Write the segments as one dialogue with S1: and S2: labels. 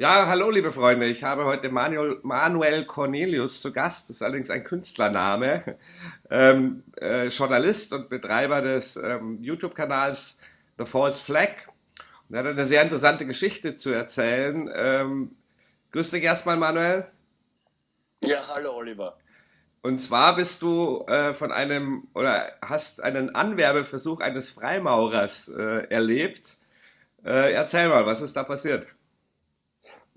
S1: Ja, hallo liebe Freunde, ich habe heute Manuel, Manuel Cornelius zu Gast, das ist allerdings ein Künstlername, ähm, äh, Journalist und Betreiber des ähm, YouTube-Kanals The False Flag. Und er hat eine sehr interessante Geschichte zu erzählen. Ähm, grüß dich erstmal, Manuel.
S2: Ja, hallo Oliver.
S1: Und zwar bist du äh, von einem oder hast einen Anwerbeversuch eines Freimaurers äh, erlebt. Äh, erzähl mal, was ist da passiert?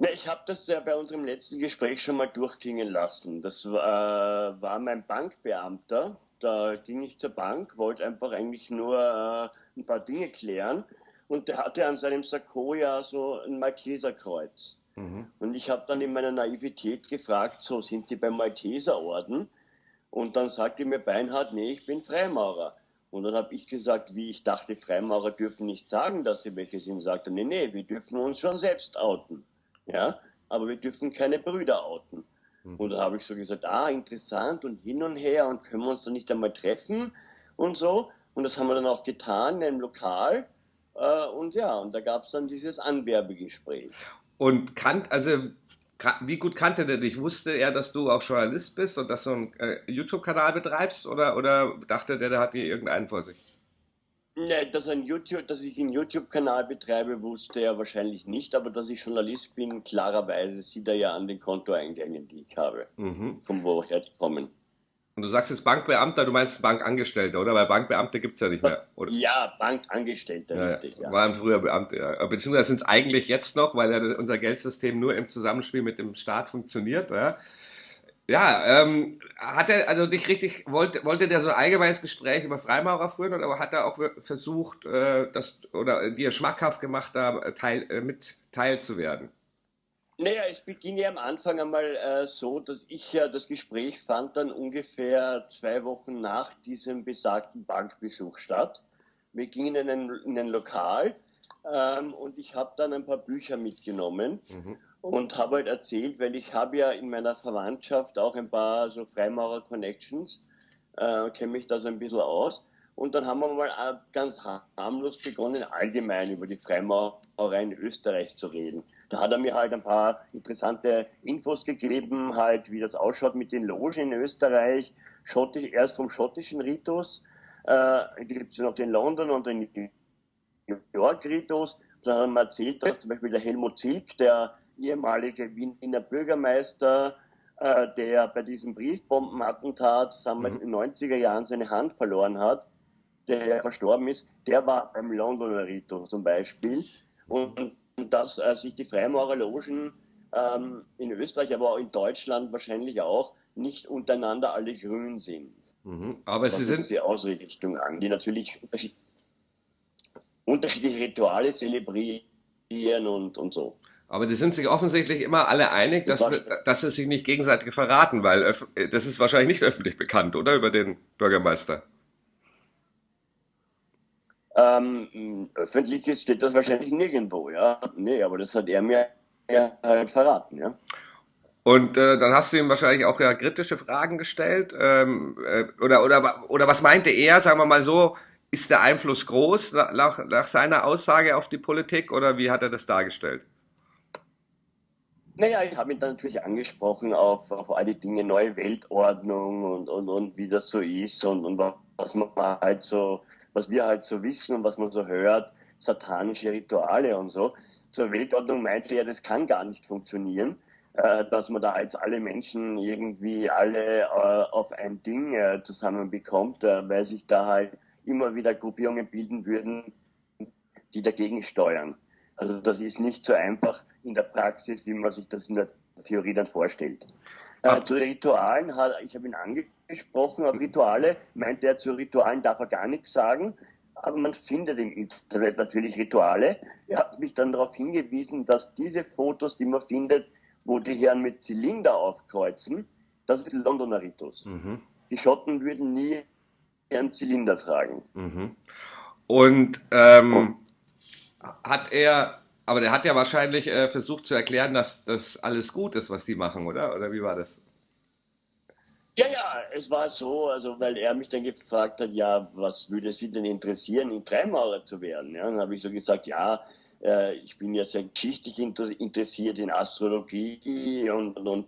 S2: Ja, ich habe das ja bei unserem letzten Gespräch schon mal durchklingen lassen. Das war, war mein Bankbeamter. Da ging ich zur Bank, wollte einfach eigentlich nur äh, ein paar Dinge klären. Und der hatte an seinem Sakko ja so ein Malteserkreuz. Mhm. Und ich habe dann in meiner Naivität gefragt, so sind Sie beim Malteserorden? Und dann sagte mir Beinhard, nee, ich bin Freimaurer. Und dann habe ich gesagt, wie ich dachte, Freimaurer dürfen nicht sagen, dass sie welche sind. Sagte, nee, nee, wir dürfen uns schon selbst outen ja, aber wir dürfen keine Brüder outen. Mhm. Und da habe ich so gesagt, ah, interessant und hin und her und können wir uns dann nicht einmal treffen und so. Und das haben wir dann auch getan in einem Lokal. Äh, und ja, und da gab es dann dieses Anwerbegespräch.
S1: Und kannt, also wie gut kannte der dich? Wusste er, dass du auch Journalist bist und dass du einen äh, YouTube-Kanal betreibst oder, oder dachte der, der hat dir irgendeinen vor sich?
S2: Ne, dass, ein YouTube, dass ich einen YouTube-Kanal betreibe, wusste er wahrscheinlich nicht, aber dass ich Journalist bin, klarerweise sieht er ja an den Kontoeingängen, die ich habe, mhm. von woher die kommen.
S1: Und du sagst jetzt Bankbeamter, du meinst Bankangestellter, oder? Weil Bankbeamte gibt es ja nicht mehr. Oder?
S2: Ja, Bankangestellter,
S1: ja, richtig. Ja. Waren früher Beamte, ja. Beziehungsweise sind es eigentlich jetzt noch, weil ja unser Geldsystem nur im Zusammenspiel mit dem Staat funktioniert. Ja. Ja, ähm, hat er also dich richtig, wollte, wollte der so ein allgemeines Gespräch über Freimaurer führen oder hat er auch versucht, äh, das oder dir schmackhaft gemacht, da teil, äh, mit teilzuwerden?
S2: Naja, es beging ja am Anfang einmal äh, so, dass ich ja das Gespräch fand dann ungefähr zwei Wochen nach diesem besagten Bankbesuch statt. Wir gingen in ein, in ein Lokal ähm, und ich habe dann ein paar Bücher mitgenommen. Mhm und habe halt erzählt, weil ich habe ja in meiner Verwandtschaft auch ein paar so Freimaurer-Connections, äh, kenne mich da so ein bisschen aus. Und dann haben wir mal äh, ganz harmlos begonnen, allgemein über die Freimaurerei in Österreich zu reden. Da hat er mir halt ein paar interessante Infos gegeben, halt wie das ausschaut mit den Logen in Österreich. Schottisch, erst vom schottischen Ritus, äh, gibt es noch den London und den New York Ritus. Da haben wir erzählt, dass zum Beispiel der Helmut Zilk, der ehemalige Wiener Bürgermeister, äh, der bei diesem Briefbombenattentat wir, mhm. in den 90er Jahren seine Hand verloren hat, der verstorben ist, der war beim Londoner Rito zum Beispiel. Und, und dass äh, sich die Freimaurerlogen ähm, in Österreich, aber auch in Deutschland wahrscheinlich auch, nicht untereinander alle grün sind.
S1: Mhm. Aber sie sind
S2: die Ausrichtung an, die natürlich unterschiedliche Rituale zelebrieren und, und so.
S1: Aber die sind sich offensichtlich immer alle einig, dass, dass sie sich nicht gegenseitig verraten, weil das ist wahrscheinlich nicht öffentlich bekannt, oder? Über den Bürgermeister.
S2: Ähm, öffentlich steht das wahrscheinlich nirgendwo, ja. Nee, aber das hat er mir halt verraten, ja.
S1: Und äh, dann hast du ihm wahrscheinlich auch ja kritische Fragen gestellt. Ähm, äh, oder, oder, oder was meinte er, sagen wir mal so, ist der Einfluss groß nach, nach seiner Aussage auf die Politik oder wie hat er das dargestellt?
S2: Naja, ich habe ihn dann natürlich angesprochen auf, auf all die Dinge, neue Weltordnung und, und, und wie das so ist und, und was man halt so, was wir halt so wissen und was man so hört, satanische Rituale und so. Zur Weltordnung meinte er, das kann gar nicht funktionieren, äh, dass man da jetzt alle Menschen irgendwie alle äh, auf ein Ding äh, zusammenbekommt, äh, weil sich da halt immer wieder Gruppierungen bilden würden, die dagegen steuern. Also das ist nicht so einfach in der Praxis, wie man sich das in der Theorie dann vorstellt. Äh, zu Ritualen, hat, ich habe ihn angesprochen, auf Rituale, meinte er, zu Ritualen darf er gar nichts sagen, aber man findet im Internet natürlich Rituale. Er hat mich dann darauf hingewiesen, dass diese Fotos, die man findet, wo die Herren mit Zylinder aufkreuzen, das ist Londoner Ritus. Mhm. Die Schotten würden nie einen Zylinder tragen.
S1: Mhm. Und ähm, hat er, aber der hat ja wahrscheinlich äh, versucht zu erklären, dass das alles gut ist, was die machen, oder? Oder wie war das?
S2: Ja, ja, es war so, also weil er mich dann gefragt hat, ja, was würde Sie denn interessieren, in Freimaurer zu werden? Ja, dann habe ich so gesagt, ja, äh, ich bin ja sehr geschichtlich interessiert in Astrologie und, und,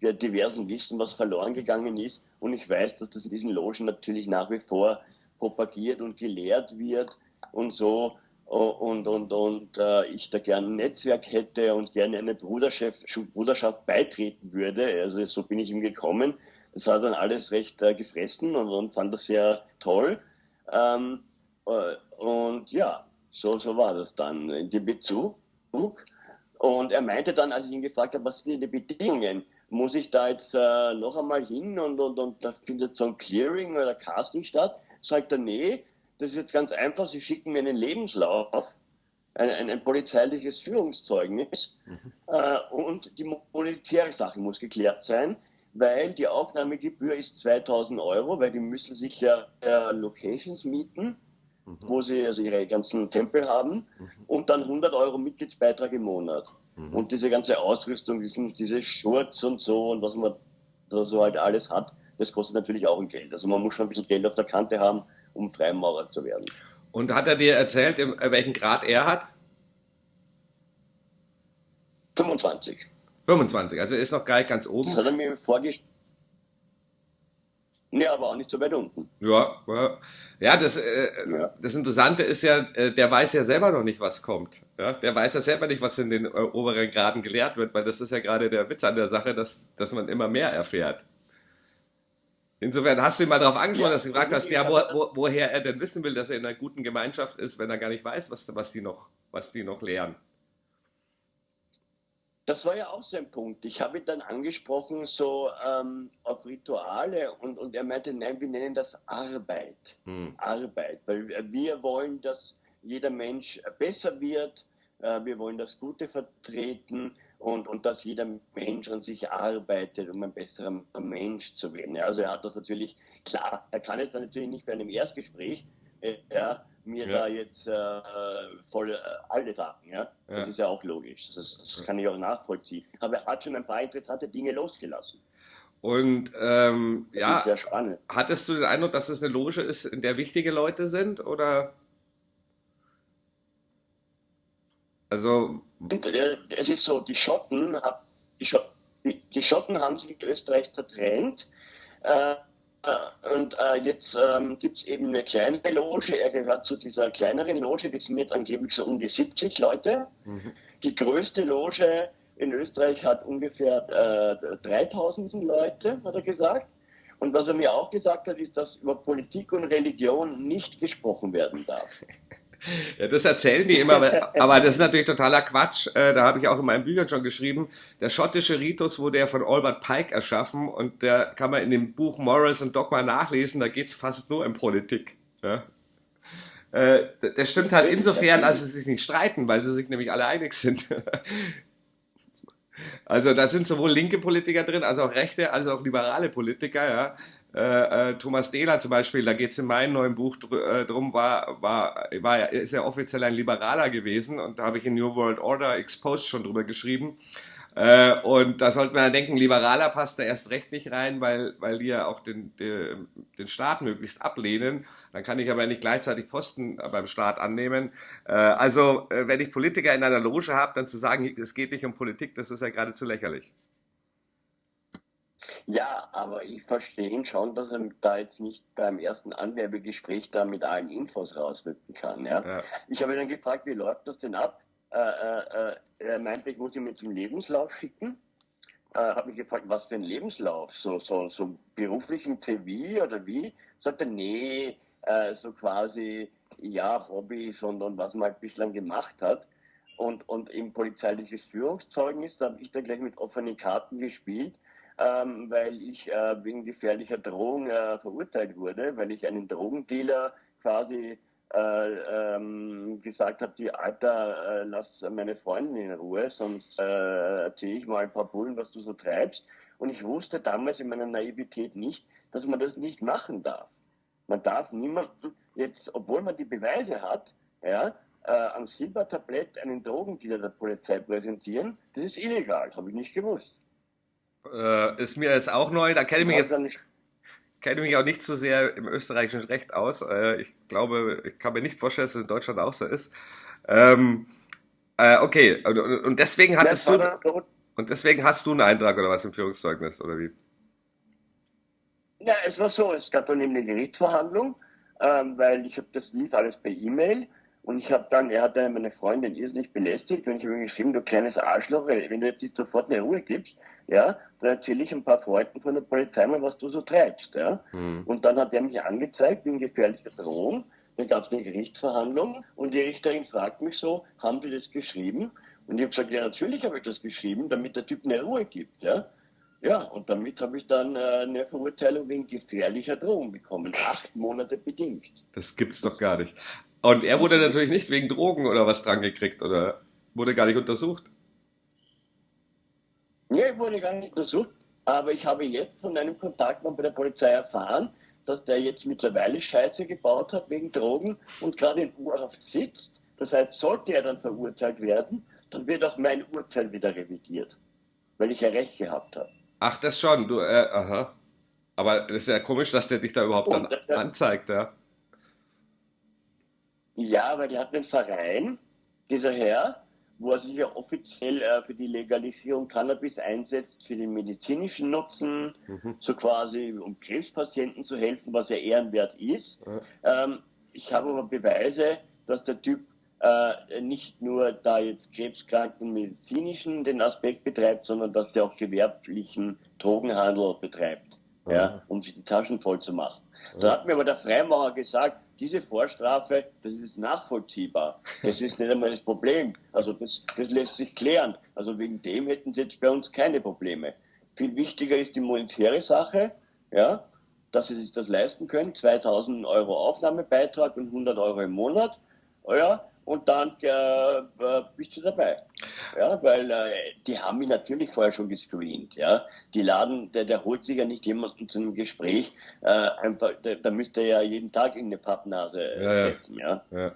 S2: wir diversen Wissen, was verloren gegangen ist. Und ich weiß, dass das in diesen Logen natürlich nach wie vor propagiert und gelehrt wird und so. Und, und, und äh, ich da gerne ein Netzwerk hätte und gerne eine Bruderschaft, beitreten würde. Also so bin ich ihm gekommen. Das hat dann alles recht äh, gefressen und, und fand das sehr toll. Ähm, äh, und ja, so, so war das dann in dem Bezug. Und er meinte dann, als ich ihn gefragt habe, was sind die Bedingungen? Muss ich da jetzt äh, noch einmal hin und, und, und da findet so ein Clearing oder Casting statt? Sagt er, nee, das ist jetzt ganz einfach. Sie schicken mir einen Lebenslauf, ein, ein, ein polizeiliches Führungszeugnis mhm. äh, und die monetäre Sache muss geklärt sein, weil die Aufnahmegebühr ist 2000 Euro, weil die müssen sich ja äh, Locations mieten mhm. wo sie also ihre ganzen Tempel haben mhm. und dann 100 Euro Mitgliedsbeitrag im Monat. Mhm. Und diese ganze Ausrüstung, diese Shorts und so und was man da so halt alles hat, das kostet natürlich auch ein Geld. Also man muss schon ein bisschen Geld auf der Kante haben, um Freimaurer zu werden.
S1: Und hat er dir erzählt, welchen Grad er hat?
S2: 25.
S1: 25, also er ist noch gar nicht ganz oben.
S2: Das hat er mir vorgestellt. Nee, aber auch nicht so weit unten.
S1: Ja, ja, das, äh, ja. das Interessante ist ja, äh, der weiß ja selber noch nicht, was kommt. Ja? Der weiß ja selber nicht, was in den äh, oberen Graden gelehrt wird, weil das ist ja gerade der Witz an der Sache, dass, dass man immer mehr erfährt. Insofern hast du ihn mal darauf angesprochen, ja, dass du gefragt hast, ja, wo, wo, woher er denn wissen will, dass er in einer guten Gemeinschaft ist, wenn er gar nicht weiß, was, was, die, noch, was die noch lehren.
S2: Das war ja auch so ein Punkt. Ich habe ihn dann angesprochen, so ähm, auf Rituale und, und er meinte, nein, wir nennen das Arbeit. Hm. Arbeit, weil wir wollen, dass jeder Mensch besser wird, äh, wir wollen das Gute vertreten und, und dass jeder Mensch an sich arbeitet, um ein besserer Mensch zu werden. Also er hat das natürlich, klar, er kann jetzt natürlich nicht bei einem Erstgespräch, äh, ja, mir ja. da jetzt äh, voll äh, alle sagen. Ja? ja? Das ist ja auch logisch. Das, das, kann ich auch nachvollziehen. Aber er hat schon ein paar interessante Dinge losgelassen.
S1: Und ähm, ja, hattest du den Eindruck, dass es eine Loge ist, in der wichtige Leute sind? Oder?
S2: Also. Äh, es ist so, die Schotten, die Schotten, die Schotten haben sich in Österreich zertrennt. Äh, äh, und äh, jetzt ähm, gibt es eben eine kleine Loge. Er gehört zu dieser kleineren Loge. Die sind jetzt angeblich so um die 70 Leute. Mhm. Die größte Loge in Österreich hat ungefähr äh, 3000 Leute, hat er gesagt. Und was er mir auch gesagt hat, ist, dass über Politik und Religion nicht gesprochen werden darf.
S1: Ja, das erzählen die immer, aber, das ist natürlich totaler Quatsch. Äh, da habe ich auch in meinen Büchern schon geschrieben. Der schottische Ritus wurde ja von Albert Pike erschaffen und der kann man in dem Buch Morals und Dogma nachlesen. Da geht es fast nur um Politik. Ja? Äh, das stimmt halt insofern, als sie sich nicht streiten, weil sie sich nämlich alle einig sind. Also da sind sowohl linke Politiker drin, als auch rechte, als auch liberale Politiker, ja. Äh, äh, Thomas Dehler zum Beispiel, da geht es in meinem neuen Buch dr äh, drum, war, war, war, ist ja offiziell ein Liberaler gewesen und da habe ich in New World Order Exposed schon drüber geschrieben. Äh, und da sollte man ja denken, Liberaler passt da erst recht nicht rein, weil, weil die ja auch den, den, den Staat möglichst ablehnen. Dann kann ich aber nicht gleichzeitig Posten beim Staat annehmen. Äh, also, wenn ich Politiker in einer Loge habe, dann zu sagen, es geht nicht um Politik, das ist ja geradezu lächerlich.
S2: Ja, aber ich verstehe ihn schon, dass er da jetzt nicht beim ersten Anwerbegespräch da mit allen Infos rausrücken kann. Ja? ja. Ich habe ihn dann gefragt, wie läuft das denn ab? Äh, äh, äh er meinte, ich muss ihn mit zum Lebenslauf schicken. Äh, habe mich gefragt, was für ein Lebenslauf? So, so, so beruflichen TV oder wie? Sagt er, nee, äh, so quasi, ja, Hobbys und, und was man halt bislang gemacht hat. Und, und im polizeiliches Führungszeugnis, da habe ich dann gleich mit offenen Karten gespielt ähm, weil ich äh, wegen gefährlicher Drohung äh, verurteilt wurde, weil ich einen Drogendealer quasi äh, ähm, gesagt habe, die Alter, äh, lass meine Freundin in Ruhe, sonst äh, erzähle ich mal ein paar Bullen, was du so treibst. Und ich wusste damals in meiner Naivität nicht, dass man das nicht machen darf. Man darf niemanden jetzt, obwohl man die Beweise hat, ja, äh, am Silbertablett einen Drogendealer der Polizei präsentieren, das ist illegal, habe ich nicht gewusst.
S1: Äh, ist mir jetzt auch neu. Da kenne ich mich jetzt kenne mich auch nicht so sehr im österreichischen Recht aus. Äh, ich glaube, ich kann mir nicht vorstellen, dass es in Deutschland auch so ist. Ähm, Äh, okay, und, und deswegen hattest du. Und deswegen hast du einen Eintrag oder was im Führungszeugnis, oder wie?
S2: Ja, es war so, es gab dann eben eine Gerichtsverhandlung, ähm, weil ich habe das lief alles per E-Mail und ich habe dann, er hat dann meine Freundin irrsinnig belästigt und ich habe ihm geschrieben, du kleines Arschloch, wenn du jetzt nicht sofort eine Ruhe gibst, ja, dann erzähle ich ein paar Freunden von der Polizei mal, was du so treibst, ja. Mhm. Und dann hat er mich angezeigt wegen gefährlicher Drohung. Dann gab es eine Gerichtsverhandlung und die Richterin fragt mich so, haben Sie das geschrieben? Und ich habe gesagt, ja, natürlich habe ich das geschrieben, damit der Typ eine Ruhe gibt, ja. Ja, und damit habe ich dann äh, eine Verurteilung wegen gefährlicher Drohung bekommen. Acht Monate bedingt.
S1: Das gibt's doch gar nicht. Und er wurde natürlich nicht wegen Drogen oder was dran gekriegt oder wurde gar nicht untersucht.
S2: Nee, wurde gar nicht untersucht. Aber ich habe jetzt von einem Kontaktmann bei der Polizei erfahren, dass der jetzt mittlerweile Scheiße gebaut hat wegen Drogen und gerade in Urhaft sitzt. Das heißt, sollte er dann verurteilt werden, dann wird auch mein Urteil wieder revidiert, weil ich ja Recht gehabt habe.
S1: Ach, das schon, du, äh, aha. Aber das ist ja komisch, dass der dich da überhaupt dann das, anzeigt, ja.
S2: Ja, weil der hat einen Verein, dieser Herr, wo er sich ja offiziell äh, für die Legalisierung Cannabis einsetzt, für den medizinischen Nutzen, mhm. so quasi um Krebspatienten zu helfen, was ja ehrenwert ist. Mhm. Ähm, ich habe aber Beweise, dass der Typ äh, nicht nur da jetzt krebskranken medizinischen den Aspekt betreibt, sondern dass der auch gewerblichen Drogenhandel betreibt, mhm. ja, um sich die Taschen voll zu machen. Da hat mir aber der Freimaurer gesagt, diese Vorstrafe, das ist nachvollziehbar. Das ist nicht einmal das Problem. Also das, das lässt sich klären. Also wegen dem hätten sie jetzt bei uns keine Probleme. Viel wichtiger ist die monetäre Sache, ja, dass sie sich das leisten können. 2000 Euro Aufnahmebeitrag und 100 Euro im Monat. Ja, und dann äh, äh, bist du dabei. Ja, weil äh, die haben mich natürlich vorher schon gescreent. Ja, die laden, der, der holt sich ja nicht jemanden zu einem Gespräch. Äh, einfach, da, da müsste er ja jeden Tag irgendeine Pappnase äh, ja, treffen. Ja. ja.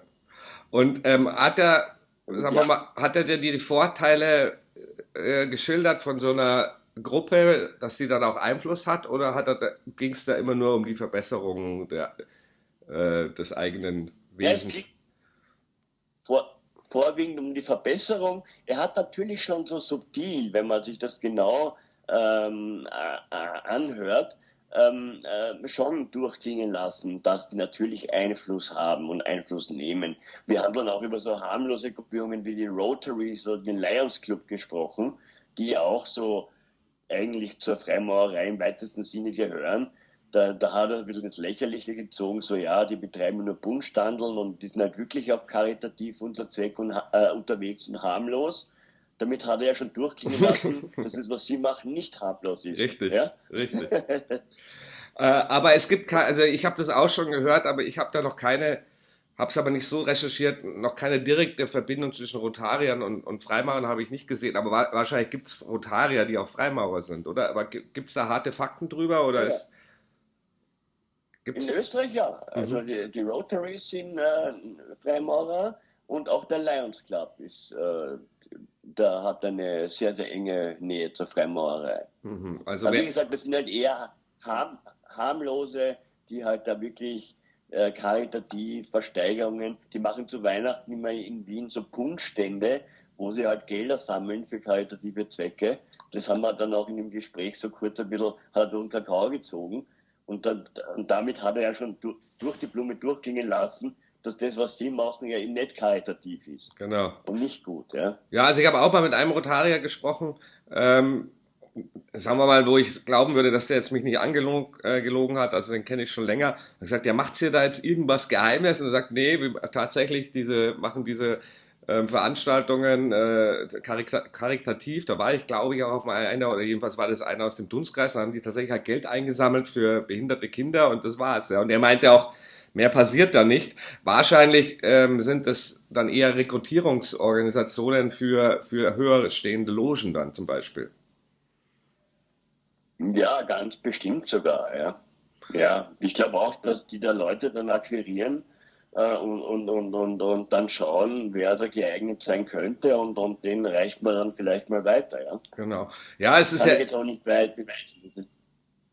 S1: Und ähm, hat er, sagen wir mal, hat er dir die Vorteile äh, geschildert von so einer Gruppe, dass die dann auch Einfluss hat, oder hat er, ging es da immer nur um die Verbesserung der, äh, des eigenen Wesens?
S2: Vor, vorwiegend um die Verbesserung. Er hat natürlich schon so subtil, wenn man sich das genau ähm, äh, anhört, ähm, äh, schon durchklingen lassen, dass die natürlich Einfluss haben und Einfluss nehmen. Wir haben dann auch über so harmlose Gruppierungen wie die Rotaries oder den Lions Club gesprochen, die auch so eigentlich zur Freimaurerei im weitesten Sinne gehören da, da hat er ein bisschen ins Lächerliche gezogen, so ja, die betreiben nur Buntstandeln und die sind halt wirklich auf karitativ und, äh, unterwegs und harmlos. Damit hat er ja schon durchklingen lassen, dass es, was sie machen, nicht harmlos ist.
S1: Richtig, ja? richtig. äh, aber es gibt, also ich habe das auch schon gehört, aber ich habe da noch keine, habe es aber nicht so recherchiert, noch keine direkte Verbindung zwischen Rotariern und, und Freimaurern habe ich nicht gesehen, aber wa wahrscheinlich gibt es Rotarier, die auch Freimaurer sind, oder? Aber gibt es da harte Fakten drüber oder ja. ist
S2: Gibt's? In Österreich ja. Also mhm. die, die Rotaries sind äh, Freimaurer und auch der Lions Club ist, äh, da hat eine sehr, sehr enge Nähe zur Freimaurerei. Mhm. Also, also wie gesagt, das sind halt eher harm, harmlose, die halt da wirklich äh, karitativ Versteigerungen, die machen zu Weihnachten immer in Wien so Punschstände, wo sie halt Gelder sammeln für karitative Zwecke. Das haben wir dann auch in dem Gespräch so kurz ein bisschen, hat unter Kau gezogen. Und, dann, und damit hat er ja schon durch die Blume durchgehen lassen, dass das, was sie machen, ja eben nicht karitativ ist.
S1: Genau.
S2: Und nicht gut, ja.
S1: Ja, also ich habe auch mal mit einem Rotarier gesprochen, ähm, sagen wir mal, wo ich glauben würde, dass der jetzt mich nicht angelogen äh, gelogen hat, also den kenne ich schon länger. Er hat gesagt, ja, macht's hier da jetzt irgendwas Geheimes? Und er sagt, nee, wir tatsächlich diese, machen diese ähm, Veranstaltungen äh, karitativ. Da war ich, glaube ich, auch auf einer, oder jedenfalls war das einer aus dem Dunstkreis, da haben die tatsächlich halt Geld eingesammelt für behinderte Kinder und das war's. Ja. Und er meinte auch, mehr passiert da nicht. Wahrscheinlich ähm, sind es dann eher Rekrutierungsorganisationen für, für höher stehende Logen dann zum Beispiel.
S2: Ja, ganz bestimmt sogar, ja. Ja, ich glaube auch, dass die da Leute dann akquirieren, äh, und, und, und, und, und dann schauen, wer da geeignet sein könnte und, und den reicht man dann vielleicht mal weiter, ja.
S1: Genau. Ja, es ist ja.
S2: jetzt auch nicht weit.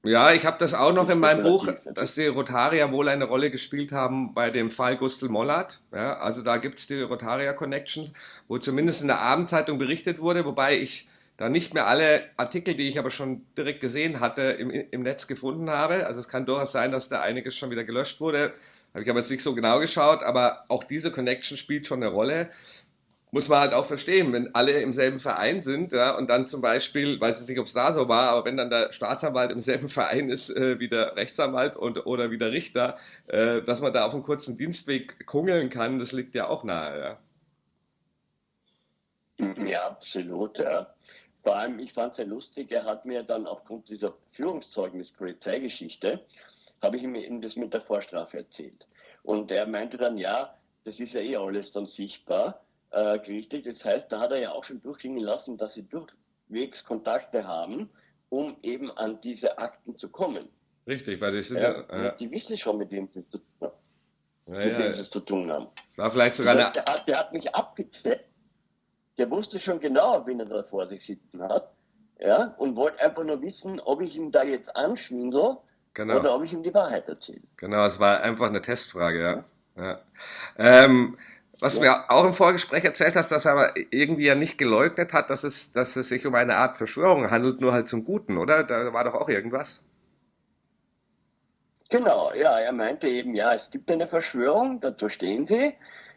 S1: Ja, ich habe das auch noch in meinem Buch, dass die Rotarier wohl eine Rolle gespielt haben bei dem Fall Gustl Mollert. Ja, also da gibt es die Rotarier Connections, wo zumindest in der Abendzeitung berichtet wurde, wobei ich da nicht mehr alle Artikel, die ich aber schon direkt gesehen hatte, im, im Netz gefunden habe. Also es kann durchaus sein, dass da einiges schon wieder gelöscht wurde. Habe ich aber jetzt nicht so genau geschaut, aber auch diese Connection spielt schon eine Rolle muss man halt auch verstehen, wenn alle im selben Verein sind, ja, und dann zum Beispiel, weiß ich nicht, ob es da so war, aber wenn dann der Staatsanwalt im selben Verein ist äh, wie der Rechtsanwalt und, oder wie der Richter, äh, dass man da auf einem kurzen Dienstweg kungeln kann, das liegt ja auch nahe,
S2: ja. Ja, absolut, ja. Vor allem, ich fand es sehr lustig, er hat mir dann aufgrund dieser Führungszeugnis-Polizeigeschichte, habe ich ihm das mit der Vorstrafe erzählt. Und er meinte dann, ja, das ist ja eh alles dann sichtbar äh, gerichtet. Das heißt, da hat er ja auch schon durchgehen lassen, dass sie durchwegs Kontakte haben, um eben an diese Akten zu kommen.
S1: Richtig, weil die sind
S2: ja, ja, Die wissen schon, mit wem sie zu, ja, mit wem sie zu tun haben.
S1: Das war vielleicht sogar
S2: eine... Der hat, der hat mich abgezählt. Der wusste schon genau, wen er da vor sich sitzen hat. Ja, und wollte einfach nur wissen, ob ich ihm da jetzt anschwindel genau. oder ob ich ihm die Wahrheit erzähle.
S1: Genau, es war einfach eine Testfrage, ja. ja. Ähm, was ja. du mir auch im Vorgespräch erzählt hast, dass er aber irgendwie ja nicht geleugnet hat, dass es, dass es sich um eine Art Verschwörung handelt, nur halt zum Guten, oder? Da war doch auch irgendwas.
S2: Genau, ja, er meinte eben, ja, es gibt eine Verschwörung, dazu stehen sie,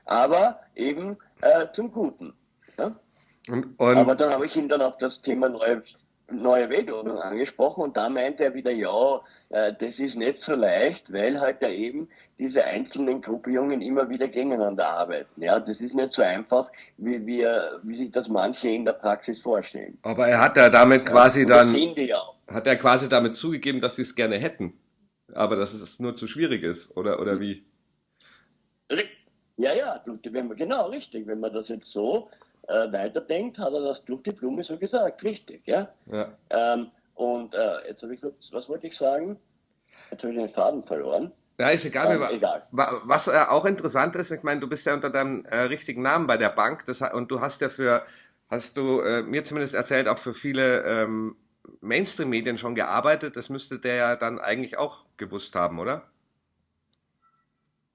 S2: aber eben äh, zum Guten. Ja? Und, und aber dann habe ich ihm dann auf das Thema neue, neue Weltordnung angesprochen und da meinte er wieder, ja, äh, das ist nicht so leicht, weil halt ja eben diese einzelnen Gruppierungen immer wieder gegeneinander arbeiten. Ja, das ist nicht so einfach, wie wir, wie sich das manche in der Praxis vorstellen.
S1: Aber er hat ja damit quasi ja, dann, hat er quasi damit zugegeben, dass sie es gerne hätten, aber dass es nur zu schwierig ist, oder, oder wie?
S2: Ja, ja, genau, richtig. Wenn man das jetzt so äh, weiterdenkt, hat er das durch die Blume so gesagt, richtig, ja. ja. Ähm, und äh, jetzt habe ich, was wollte ich sagen? Jetzt habe ich den Faden verloren.
S1: Ja, ist egal, ähm, egal. Was äh, auch interessant ist, ich meine, du bist ja unter deinem äh, richtigen Namen bei der Bank das, und du hast ja für, hast du äh, mir zumindest erzählt, auch für viele ähm, Mainstream-Medien schon gearbeitet. Das müsste der ja dann eigentlich auch gewusst haben, oder?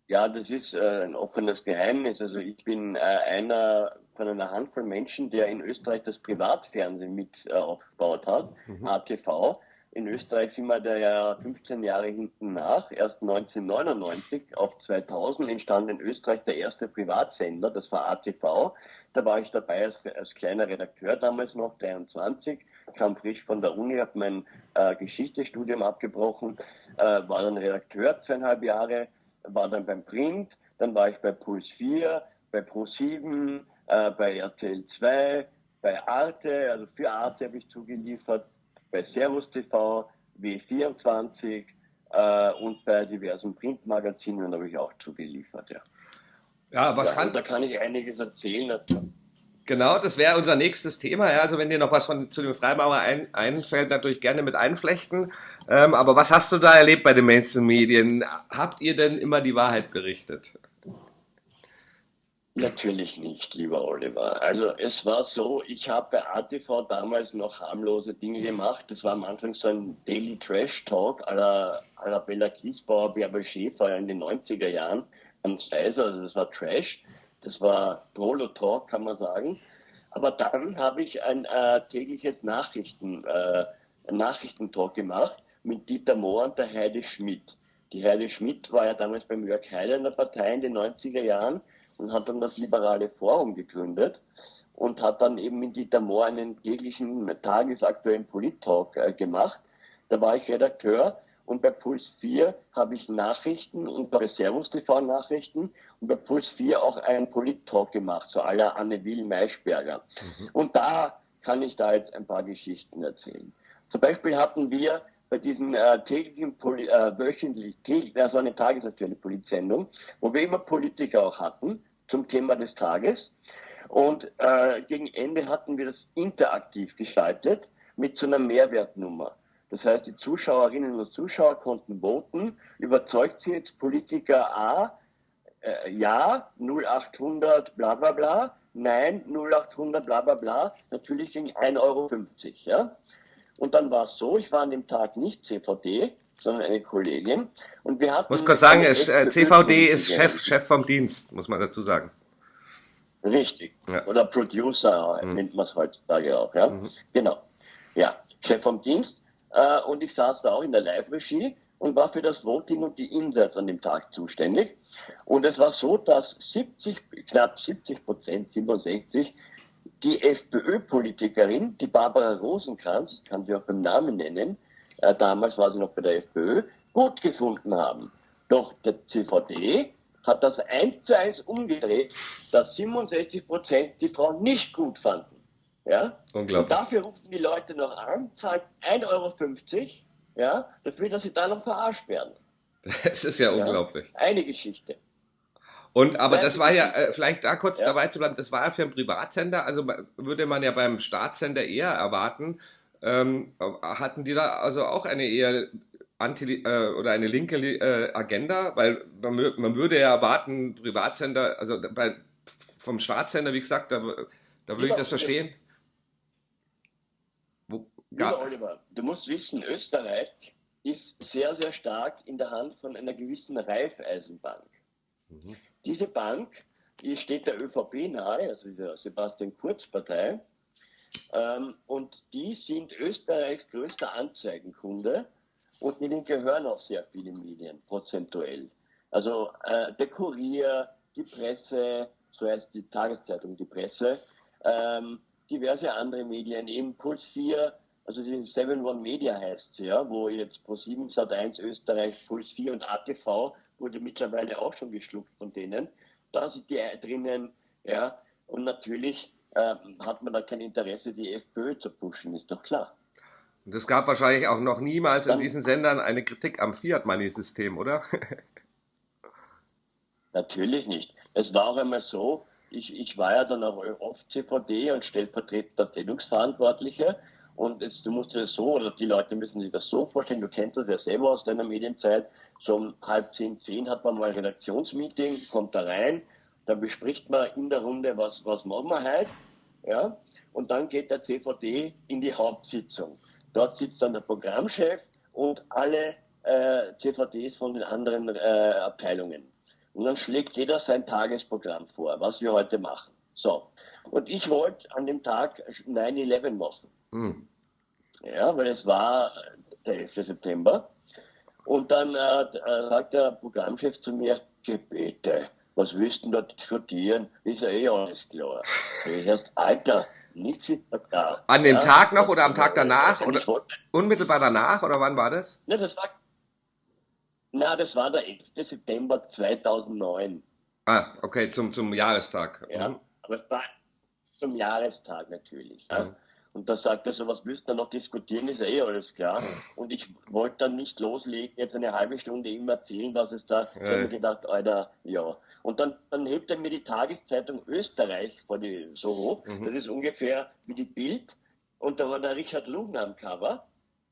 S2: Ja, das ist äh, ein offenes Geheimnis. Also ich bin äh, einer von einer Handvoll Menschen, der in Österreich das Privatfernsehen mit äh, aufgebaut hat, mhm. ATV. In Österreich sind wir da ja 15 Jahre hinten nach. Erst 1999 auf 2000 entstand in Österreich der erste Privatsender, das war ATV. Da war ich dabei als, als kleiner Redakteur damals noch, 23, kam frisch von der Uni, habe mein äh, Geschichtsstudium abgebrochen, äh, war dann Redakteur zweieinhalb Jahre, war dann beim Print, dann war ich bei Puls 4, bei Pro7, äh, bei RTL 2, bei Arte, also für Arte habe ich zugeliefert, bei Servus TV, W24 äh, und bei diversen Printmagazinen habe ich auch zugeliefert, ja.
S1: Ja, was ja, kann.
S2: Da kann ich einiges erzählen.
S1: Genau, das wäre unser nächstes Thema. Ja. Also wenn dir noch was von, zu dem Freimaurer ein, einfällt, natürlich gerne mit einflechten. Ähm, aber was hast du da erlebt bei den Mainstream-Medien? Habt ihr denn immer die Wahrheit berichtet?
S2: Natürlich nicht, lieber Oliver. Also es war so, ich habe bei ATV damals noch harmlose Dinge gemacht. Das war am Anfang so ein Daily Trash Talk à la, Bella Kiesbauer, Bärbel Schäfer in den 90er Jahren am Steiser. Also das war Trash. Das war Prolo Talk, kann man sagen. Aber dann habe ich ein äh, tägliches Nachrichten, äh, Nachrichtentalk gemacht mit Dieter Mohr und der Heide Schmidt. Die Heide Schmidt war ja damals beim Jörg Heider in der Partei in den 90er Jahren und hat dann das Liberale Forum gegründet und hat dann eben mit Dieter Mohr einen täglichen tagesaktuellen Polit-Talk äh, gemacht. Da war ich Redakteur und bei Puls 4 habe ich Nachrichten und bei Servus TV Nachrichten und bei Puls 4 auch einen Polit-Talk gemacht, so aller Anne Will Maischberger. Mhm. Und da kann ich da jetzt ein paar Geschichten erzählen. Zum Beispiel hatten wir bei diesen äh, täglichen, Poli äh, wöchentlich, täglich, also eine tagesaktuelle Politsendung, wo wir immer Politiker auch hatten zum Thema des Tages. Und äh, gegen Ende hatten wir das interaktiv gestaltet mit so einer Mehrwertnummer. Das heißt, die Zuschauerinnen und Zuschauer konnten voten, überzeugt sie jetzt Politiker A, äh, ja, 0800 bla bla bla, nein, 0800 bla bla bla, natürlich gegen 1,50 Euro. Ja? Und dann war es so, ich war an dem Tag nicht CVD, sondern eine Kollegin. Und wir hatten.
S1: Muss kurz sagen, ist, äh, CVD ist Chef, Chef vom Dienst, muss man dazu sagen.
S2: Richtig. Ja. Oder Producer mhm. nennt man es heutzutage auch, ja. Mhm. Genau. Ja, Chef vom Dienst. Äh, und ich saß da auch in der Live-Regie und war für das Voting und die Inserts an dem Tag zuständig. Und es war so, dass 70, knapp 70 Prozent, 67, die FPÖ-Politikerin, die Barbara Rosenkranz, kann sie auch beim Namen nennen, äh, damals war sie noch bei der FPÖ, gut gefunden haben. Doch der CVD hat das eins zu eins umgedreht, dass 67 Prozent die Frau nicht gut fanden. Ja? Unglaublich. Und dafür rufen die Leute noch an, zahlt 1,50 Euro, ja, dafür, dass sie da noch verarscht werden.
S1: Das ist ja, ja unglaublich.
S2: Eine Geschichte.
S1: Und aber das war ja, äh, vielleicht da kurz ja. dabei zu bleiben, das war ja für einen Privatsender, also würde man ja beim Staatssender eher erwarten. Ähm, hatten die da also auch eine eher anti äh, oder eine linke äh, Agenda? Weil man, man, würde ja erwarten, Privatsender, also bei, vom Staatssender, wie gesagt, da, da würde ich das verstehen.
S2: Wo, Lieber Oliver, du musst wissen, Österreich ist sehr, sehr stark in der Hand von einer gewissen Raiffeisenbank. Mhm. Diese Bank, die steht der ÖVP nahe, also der Sebastian Kurz Partei, ähm, und die sind Österreichs größter Anzeigenkunde und ihnen gehören auch sehr viele Medien, prozentuell. Also äh, der Kurier, die Presse, so heißt die Tageszeitung, die Presse, ähm, diverse andere Medien, eben Puls 4, also die 7 One Media heißt sie, ja, wo jetzt Pro7 Sat1 Österreich, Puls 4 und ATV wurde mittlerweile auch schon geschluckt von denen. Da sind die drinnen, ja, und natürlich äh, hat man da kein Interesse, die FPÖ zu pushen, ist doch klar.
S1: Und es gab wahrscheinlich auch noch niemals Dann, in diesen Sendern eine Kritik am Fiat-Money-System, oder?
S2: Natürlich nicht. Es war auch einmal so, ich, ich war ja dann auch oft CVD und stellvertretender Sendungsverantwortlicher. Und jetzt, du musst dir das so, oder die Leute müssen sich das so vorstellen, du kennst das ja selber aus deiner Medienzeit, so um halb zehn, zehn hat man mal ein Redaktionsmeeting, kommt da rein, dann bespricht man in der Runde, was, was machen wir heute, ja, und dann geht der CVD in die Hauptsitzung. Dort sitzt dann der Programmchef und alle äh, CVDs von den anderen äh, Abteilungen. Und dann schlägt jeder sein Tagesprogramm vor, was wir heute machen. So. Und ich wollte an dem Tag 9-11 machen. Mhm. Ja, weil es war der 11. September. Und dann äh, sagt der Programmchef zu mir, Gebete, was willst du da diskutieren? Ist ja eh alles klar. Ich erst, Alter, nichts ist
S1: da. An dem ja, Tag noch oder am Tag danach? Oder unmittelbar danach oder wann war das?
S2: Ne, das war, na, das war der 11. September 2009.
S1: Ah, okay, zum, zum Jahrestag.
S2: Ja, mhm. aber es war zum Jahrestag natürlich. Mhm. Und da sagt er so, was müsst ihr noch diskutieren, ist ja eh alles klar. Und ich wollte dann nicht loslegen, jetzt eine halbe Stunde ihm erzählen, was es da, ja. ich habe gedacht, Alter, ja. Und dann, dann hebt er mir die Tageszeitung Österreich vor die, so hoch. Mhm. Das ist ungefähr wie die Bild. Und da war der Richard Lugner am Cover.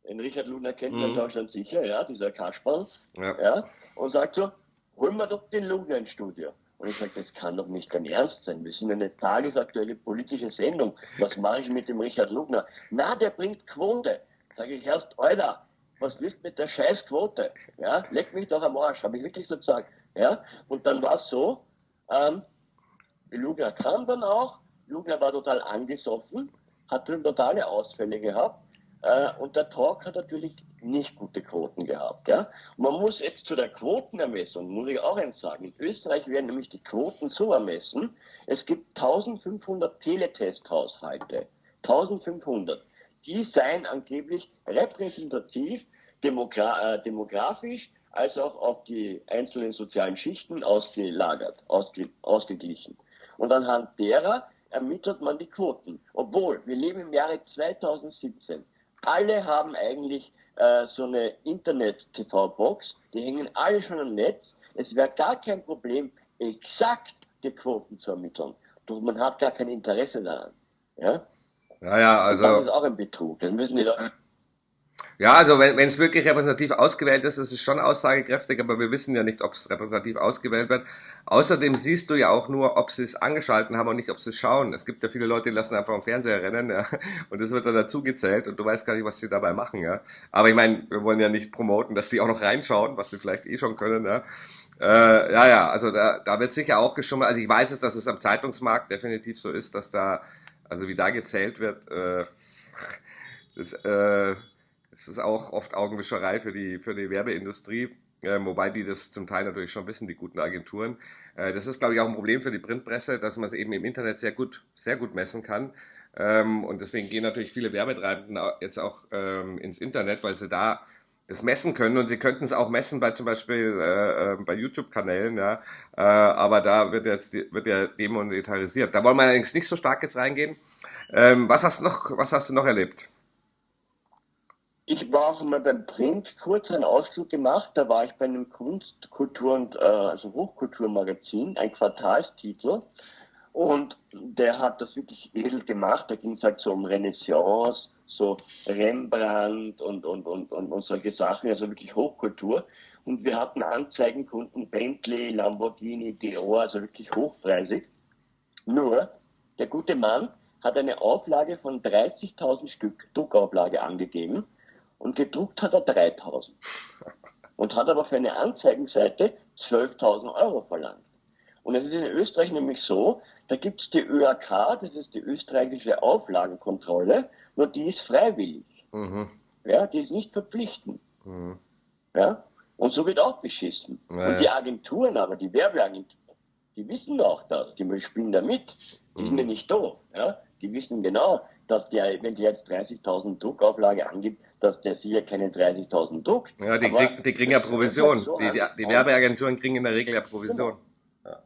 S2: Den Richard Lugner kennt man mhm. in Deutschland sicher, ja, dieser Kasperl. Ja. ja. Und sagt so, holen wir doch den Lugner ins Studio. Und ich sage, das kann doch nicht dein Ernst sein. Wir sind eine tagesaktuelle politische Sendung. Was mache ich mit dem Richard Lugner? Na, der bringt Quote. Sage ich erst, Alter, was willst mit der Scheißquote? Ja, leck mich doch am Arsch, habe ich wirklich so gesagt. Ja, und dann war es so, ähm, Lugner kam dann auch, Lugner war total angesoffen, hat totale Ausfälle gehabt äh, und der Talk hat natürlich nicht gute Quoten gehabt. Ja? Man muss jetzt zu der Quotenermessung, muss ich auch eins sagen, in Österreich werden nämlich die Quoten so ermessen, es gibt 1500 Teletesthaushalte, 1500. Die seien angeblich repräsentativ, demogra äh, demografisch, als auch auf die einzelnen sozialen Schichten ausgelagert, ausge ausgeglichen. Und anhand derer ermittelt man die Quoten. Obwohl, wir leben im Jahre 2017. Alle haben eigentlich äh, so eine Internet-TV-Box, die hängen alle schon am Netz. Es wäre gar kein Problem, exakt die Quoten zu ermitteln. Doch man hat gar kein Interesse daran. Ja?
S1: Ja, ja, also.
S2: das ist auch ein Betrug. Das müssen die doch
S1: Ja, also wenn es wirklich repräsentativ ausgewählt ist, ist es schon aussagekräftig, aber wir wissen ja nicht, ob es repräsentativ ausgewählt wird. Außerdem siehst du ja auch nur, ob sie es angeschalten haben und nicht, ob sie es schauen. Es gibt ja viele Leute, die lassen einfach am Fernseher rennen, ja, und das wird dann dazu gezählt und du weißt gar nicht, was sie dabei machen, ja. Aber ich meine, wir wollen ja nicht promoten, dass die auch noch reinschauen, was sie vielleicht eh schon können, ja. Äh, ja, ja, also da, da wird sicher auch geschummelt. Also ich weiß es, dass es am Zeitungsmarkt definitiv so ist, dass da, also wie da gezählt wird, äh, das, äh, das ist auch oft Augenwischerei für die, für die Werbeindustrie. Äh, wobei die das zum Teil natürlich schon wissen, die guten Agenturen. Äh, das ist, glaube ich, auch ein Problem für die Printpresse, dass man es eben im Internet sehr gut, sehr gut messen kann. Ähm, und deswegen gehen natürlich viele Werbetreibenden jetzt auch ähm, ins Internet, weil sie da das messen können und sie könnten es auch messen bei zum Beispiel äh, äh bei YouTube-Kanälen, ja. Äh, aber da wird jetzt wird ja demonetarisiert. Da wollen wir allerdings nicht so stark jetzt reingehen. Ähm, was hast du noch, was hast du noch erlebt?
S2: Ich war auch mal beim Print kurz einen Ausflug gemacht. Da war ich bei einem Kunst-, Kultur- und äh, also Hochkulturmagazin, ein Quartalstitel. Und der hat das wirklich edel gemacht. Da ging es halt so um Renaissance, so Rembrandt und, und, und, und, und solche Sachen, also wirklich Hochkultur. Und wir hatten Anzeigenkunden Bentley, Lamborghini, Dior, also wirklich hochpreisig. Nur, der gute Mann hat eine Auflage von 30.000 Stück Druckauflage angegeben und gedruckt hat er 3000. Und hat aber für eine Anzeigenseite 12.000 Euro verlangt. Und es ist in Österreich nämlich so, da gibt es die ÖAK, das ist die österreichische Auflagenkontrolle, nur die ist freiwillig. Mhm. Ja, die ist nicht verpflichtend. Mhm. Ja, und so wird auch beschissen. Naja. Und die Agenturen aber, die Werbeagenturen, die wissen auch das, die spielen da mit. Die mhm. sind ja nicht doof. Ja? Die wissen genau, dass der, wenn der jetzt 30.000 Druckauflage angibt, dass der sicher keine 30.000 druckt.
S1: Ja, die, krieg, die kriegen ja Provision. So die, die, die, Werbeagenturen kriegen in der Regel ja Provision.
S2: Genau.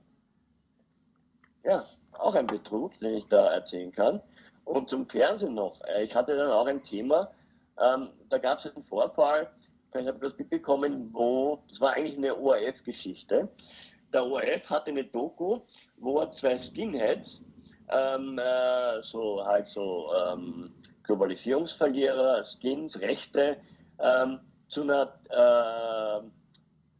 S2: Ja. ja, auch ein Betrug, den ich da erzählen kann. Und zum Fernsehen noch. Äh, ich hatte dann auch ein Thema, ähm, da gab es einen Vorfall, ich habe das mitbekommen, wo, das war eigentlich eine ORF-Geschichte. Der ORF hatte eine Doku, wo er zwei Skinheads, ähm, äh, so halt so ähm, Globalisierungsverlierer, Skins, Rechte, ähm, zu einer äh,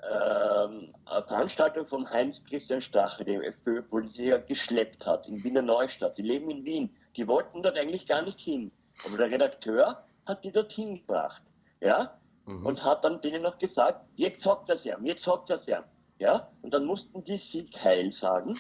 S2: äh, Veranstaltung von Heinz-Christian Strache, dem FPÖ-Politiker, geschleppt hat in Wiener Neustadt. Die leben in Wien. Die wollten dort eigentlich gar nicht hin. Aber der Redakteur hat die dorthin gebracht. Ja? Mhm. Und hat dann denen noch gesagt, jetzt sagt das ja, jetzt sagt das ja. Ja? Und dann mussten die Sieg Heil sagen,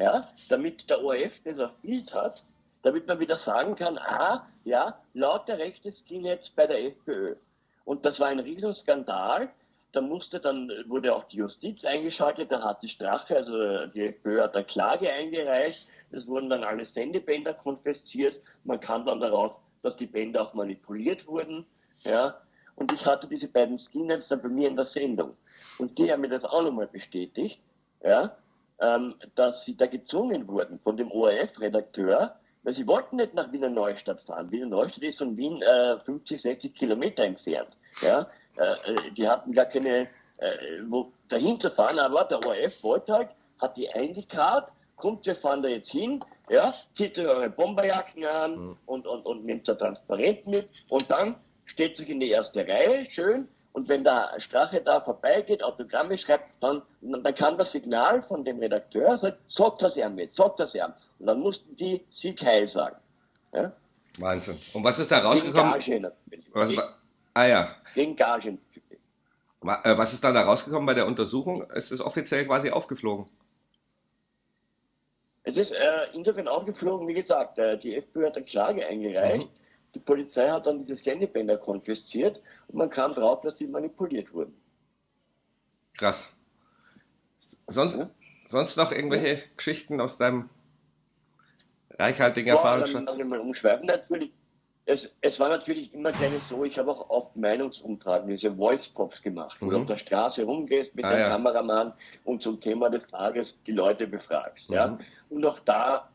S2: ja? damit der ORF das Bild hat damit man wieder sagen kann, ah, ja, lauter Rechte jetzt bei der FPÖ. Und das war ein Riesenskandal. Da musste dann, wurde auch die Justiz eingeschaltet, da hat die Strafe, also die FPÖ hat eine Klage eingereicht, es wurden dann alle Sendebänder konfisziert, man kam dann darauf, dass die Bänder auch manipuliert wurden, ja, und ich hatte diese beiden Skinheads dann bei mir in der Sendung. Und die haben mir das auch nochmal bestätigt, ja, ähm, dass sie da gezwungen wurden von dem ORF-Redakteur, weil sie wollten nicht nach Wiener Neustadt fahren. Wiener Neustadt ist von Wien äh, 50, 60 Kilometer entfernt. Ja? Äh, äh, die hatten gar keine, äh, wo dahin zu fahren, aber der ORF wollte halt, hat die eingekarrt, kommt, wir fahren da jetzt hin, ja, zieht euch eure Bomberjacken an mhm. und, und, und nehmt da transparent mit und dann steht sich in die erste Reihe, schön, und wenn der Strache da vorbeigeht, Autogramme schreibt, dann, dann kann das Signal von dem Redakteur sagen, sagt das er mit, sagt das er. Und dann mussten die Sieg Heil sagen. Ja?
S1: Wahnsinn. Und was ist da rausgekommen? Gegen Gage was, ah ja.
S2: Gegen Gage.
S1: Äh, was ist dann da rausgekommen bei der Untersuchung? Ist es offiziell quasi aufgeflogen?
S2: Es ist äh, insofern aufgeflogen, wie gesagt, äh, die FPÖ hat eine Klage eingereicht. Mhm. Die Polizei hat dann diese Sendebänder konfisziert und man kam drauf, dass sie manipuliert wurden.
S1: Krass. Sonst, ja? sonst noch irgendwelche ja. Geschichten aus deinem reichhaltigen ja, Erfahrungsschatz?
S2: Dann, dann umschweifen natürlich. Es, es, war natürlich immer gleich so, ich habe auch oft Meinungsumtragen, diese Voice-Pops gemacht, wo mhm. du auf der Straße rumgehst mit ah, dem ja. Kameramann und zum Thema des Tages die Leute befragst. Mhm. Ja? Und auch da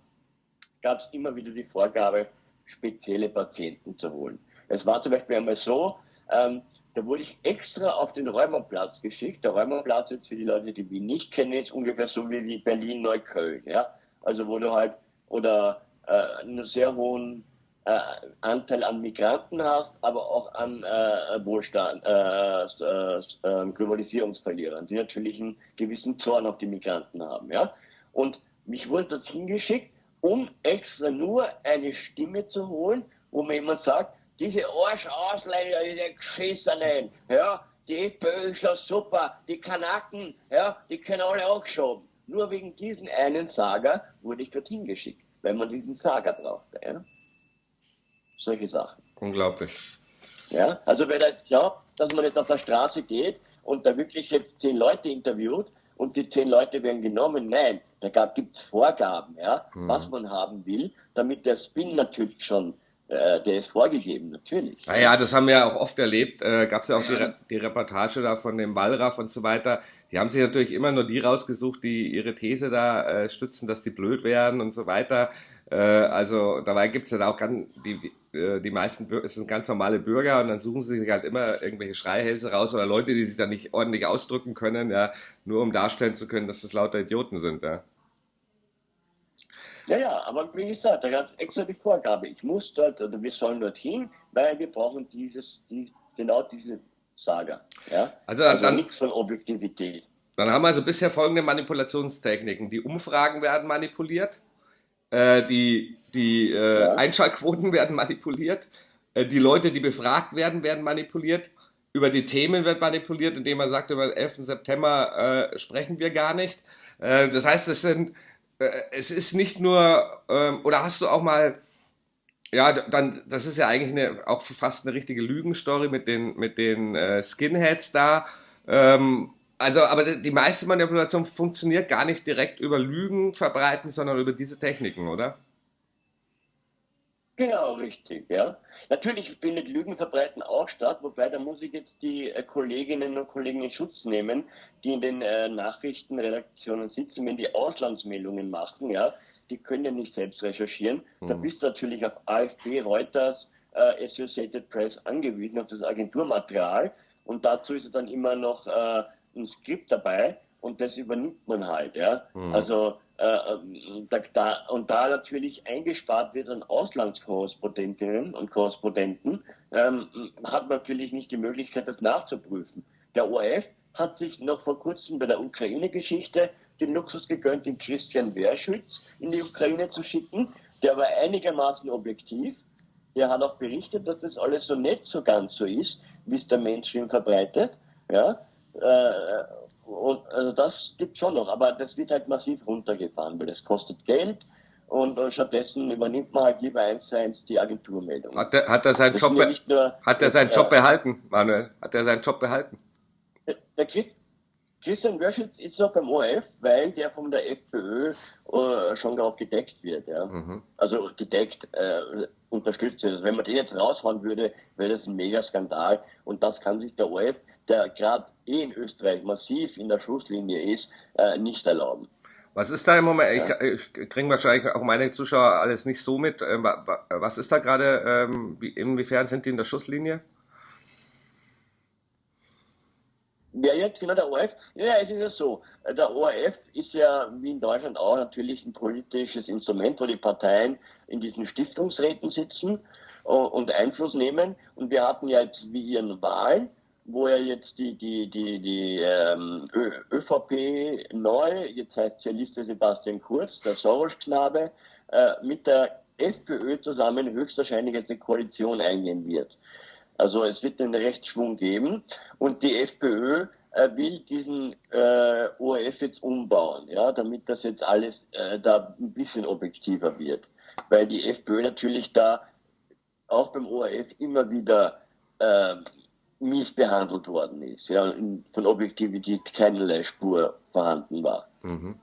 S2: gab es immer wieder die Vorgabe, spezielle Patienten zu holen. Es war zum Beispiel einmal so, ähm, da wurde ich extra auf den Räumerplatz geschickt. Der Räumerplatz jetzt für die Leute, die Wien nicht kennen, ist ungefähr so wie Berlin-Neukölln. Ja? Also wo du halt, oder äh, einen sehr hohen äh, Anteil an Migranten hast, aber auch an äh, Wohlstand, äh, äh, äh, Globalisierungsverlierern, die natürlich einen gewissen Zorn auf die Migranten haben. Ja? Und mich wurde dorthin geschickt, um extra nur eine Stimme zu holen, wo mir jemand sagt, diese Arschausländer, diese Geschissenen, ja, die FPÖ ist ja super, die Kanaken, ja, die können alle auch geschoben. Nur wegen diesen einen Sager wurde ich dorthin geschickt, weil man diesen Sager brauchte. Ja? Solche Sachen.
S1: Unglaublich.
S2: Ja, also wer da jetzt glaubt, dass man jetzt auf der Straße geht und da wirklich jetzt zehn Leute interviewt und die zehn Leute werden genommen, nein, da gibt es Vorgaben, ja, mhm. was man haben will, damit der Spin natürlich schon äh, der ist vorgegeben, natürlich.
S1: Ah ja, das haben wir ja auch oft erlebt. Äh, Gab es ja auch ja. Die, die, Reportage da von dem Wallraff und so weiter. Die haben sich natürlich immer nur die rausgesucht, die ihre These da äh, stützen, dass die blöd wären und so weiter. Äh, also dabei gibt es ja auch ganz, die, die, äh, die meisten es sind ganz normale Bürger und dann suchen sie sich halt immer irgendwelche Schreihälse raus oder Leute, die sich da nicht ordentlich ausdrücken können, ja, nur um darstellen zu können, dass das lauter Idioten sind, ja.
S2: Ja, ja, aber wie gesagt, da gab es extra die Vorgabe. Ich muss dort oder wir sollen dorthin, weil wir brauchen dieses, die, genau diese Saga. Ja?
S1: Also, also dann,
S2: nichts von Objektivität.
S1: Dann haben wir also bisher folgende Manipulationstechniken. Die Umfragen werden manipuliert, äh, die, die äh, ja. Einschaltquoten werden manipuliert, äh, die Leute, die befragt werden, werden manipuliert, über die Themen wird manipuliert, indem man sagt, über den 11. September äh, sprechen wir gar nicht. Äh, das heißt, es sind es ist nicht nur, ähm, oder hast du auch mal, ja, dann, das ist ja eigentlich eine, auch fast eine richtige Lügenstory mit den, mit den äh, Skinheads da. Ähm, also, aber die meiste Manipulation funktioniert gar nicht direkt über Lügen verbreiten, sondern über diese Techniken, oder?
S2: Genau, richtig, ja. Natürlich findet Lügenverbreiten auch statt, wobei da muss ich jetzt die äh, Kolleginnen und Kollegen in Schutz nehmen, die in den äh, Nachrichtenredaktionen sitzen, wenn die Auslandsmeldungen machen, ja, die können ja nicht selbst recherchieren. Mhm. Da bist du natürlich auf AFP, Reuters, äh, Associated Press angewiesen, auf das Agenturmaterial. Und dazu ist dann immer noch äh, ein Skript dabei und das übernimmt man halt, ja. Mhm. Also da, da, und da natürlich eingespart wird an Auslandskorrespondentinnen und Korrespondenten, ähm, hat man natürlich nicht die Möglichkeit, das nachzuprüfen. Der ORF hat sich noch vor kurzem bei der Ukraine-Geschichte den Luxus gegönnt, den Christian Wehrschütz in die Ukraine zu schicken. Der war einigermaßen objektiv. Der hat auch berichtet, dass das alles so nicht so ganz so ist, wie es der Mainstream verbreitet. Ja, äh, und also das gibt schon noch, aber das wird halt massiv runtergefahren, weil das kostet Geld und äh, stattdessen übernimmt man halt lieber eins zu eins die Agenturmeldung.
S1: Hat er, hat er seinen, Job, ja nur, hat er seinen Job behalten, Manuel? Hat er seinen Job behalten?
S2: Der, der Christian Wörschitz ist noch beim ORF, weil der von der FPÖ äh, schon darauf gedeckt wird. Ja? Mhm. Also gedeckt, äh, unterstützt wird. Also wenn man den jetzt raushauen würde, wäre das ein Megaskandal. Und das kann sich der ORF der gerade eh in Österreich massiv in der Schlusslinie ist, äh, nicht erlauben.
S1: Was ist da im Moment? Ja. Ich, ich kriege wahrscheinlich auch meine Zuschauer alles nicht so mit. Ähm, was ist da gerade? Ähm, inwiefern sind die in der Schusslinie?
S2: Ja, jetzt genau der ORF. Ja, es ist ja so. Der ORF ist ja wie in Deutschland auch natürlich ein politisches Instrument, wo die Parteien in diesen Stiftungsräten sitzen äh, und Einfluss nehmen. Und wir hatten ja jetzt wie ihren Wahlen wo ja jetzt die, die, die, die ähm, ÖVP neu, jetzt heißt ja Liste Sebastian Kurz, der Soros-Knabe, äh, mit der FPÖ zusammen höchstwahrscheinlich jetzt eine Koalition eingehen wird. Also es wird einen Rechtsschwung geben und die FPÖ äh, will diesen äh, ORF jetzt umbauen, ja, damit das jetzt alles äh, da ein bisschen objektiver wird. Weil die FPÖ natürlich da auch beim ORF immer wieder äh, mies behandelt worden ist, ja, von Objektivität keinerlei Spur vorhanden war. Mhm.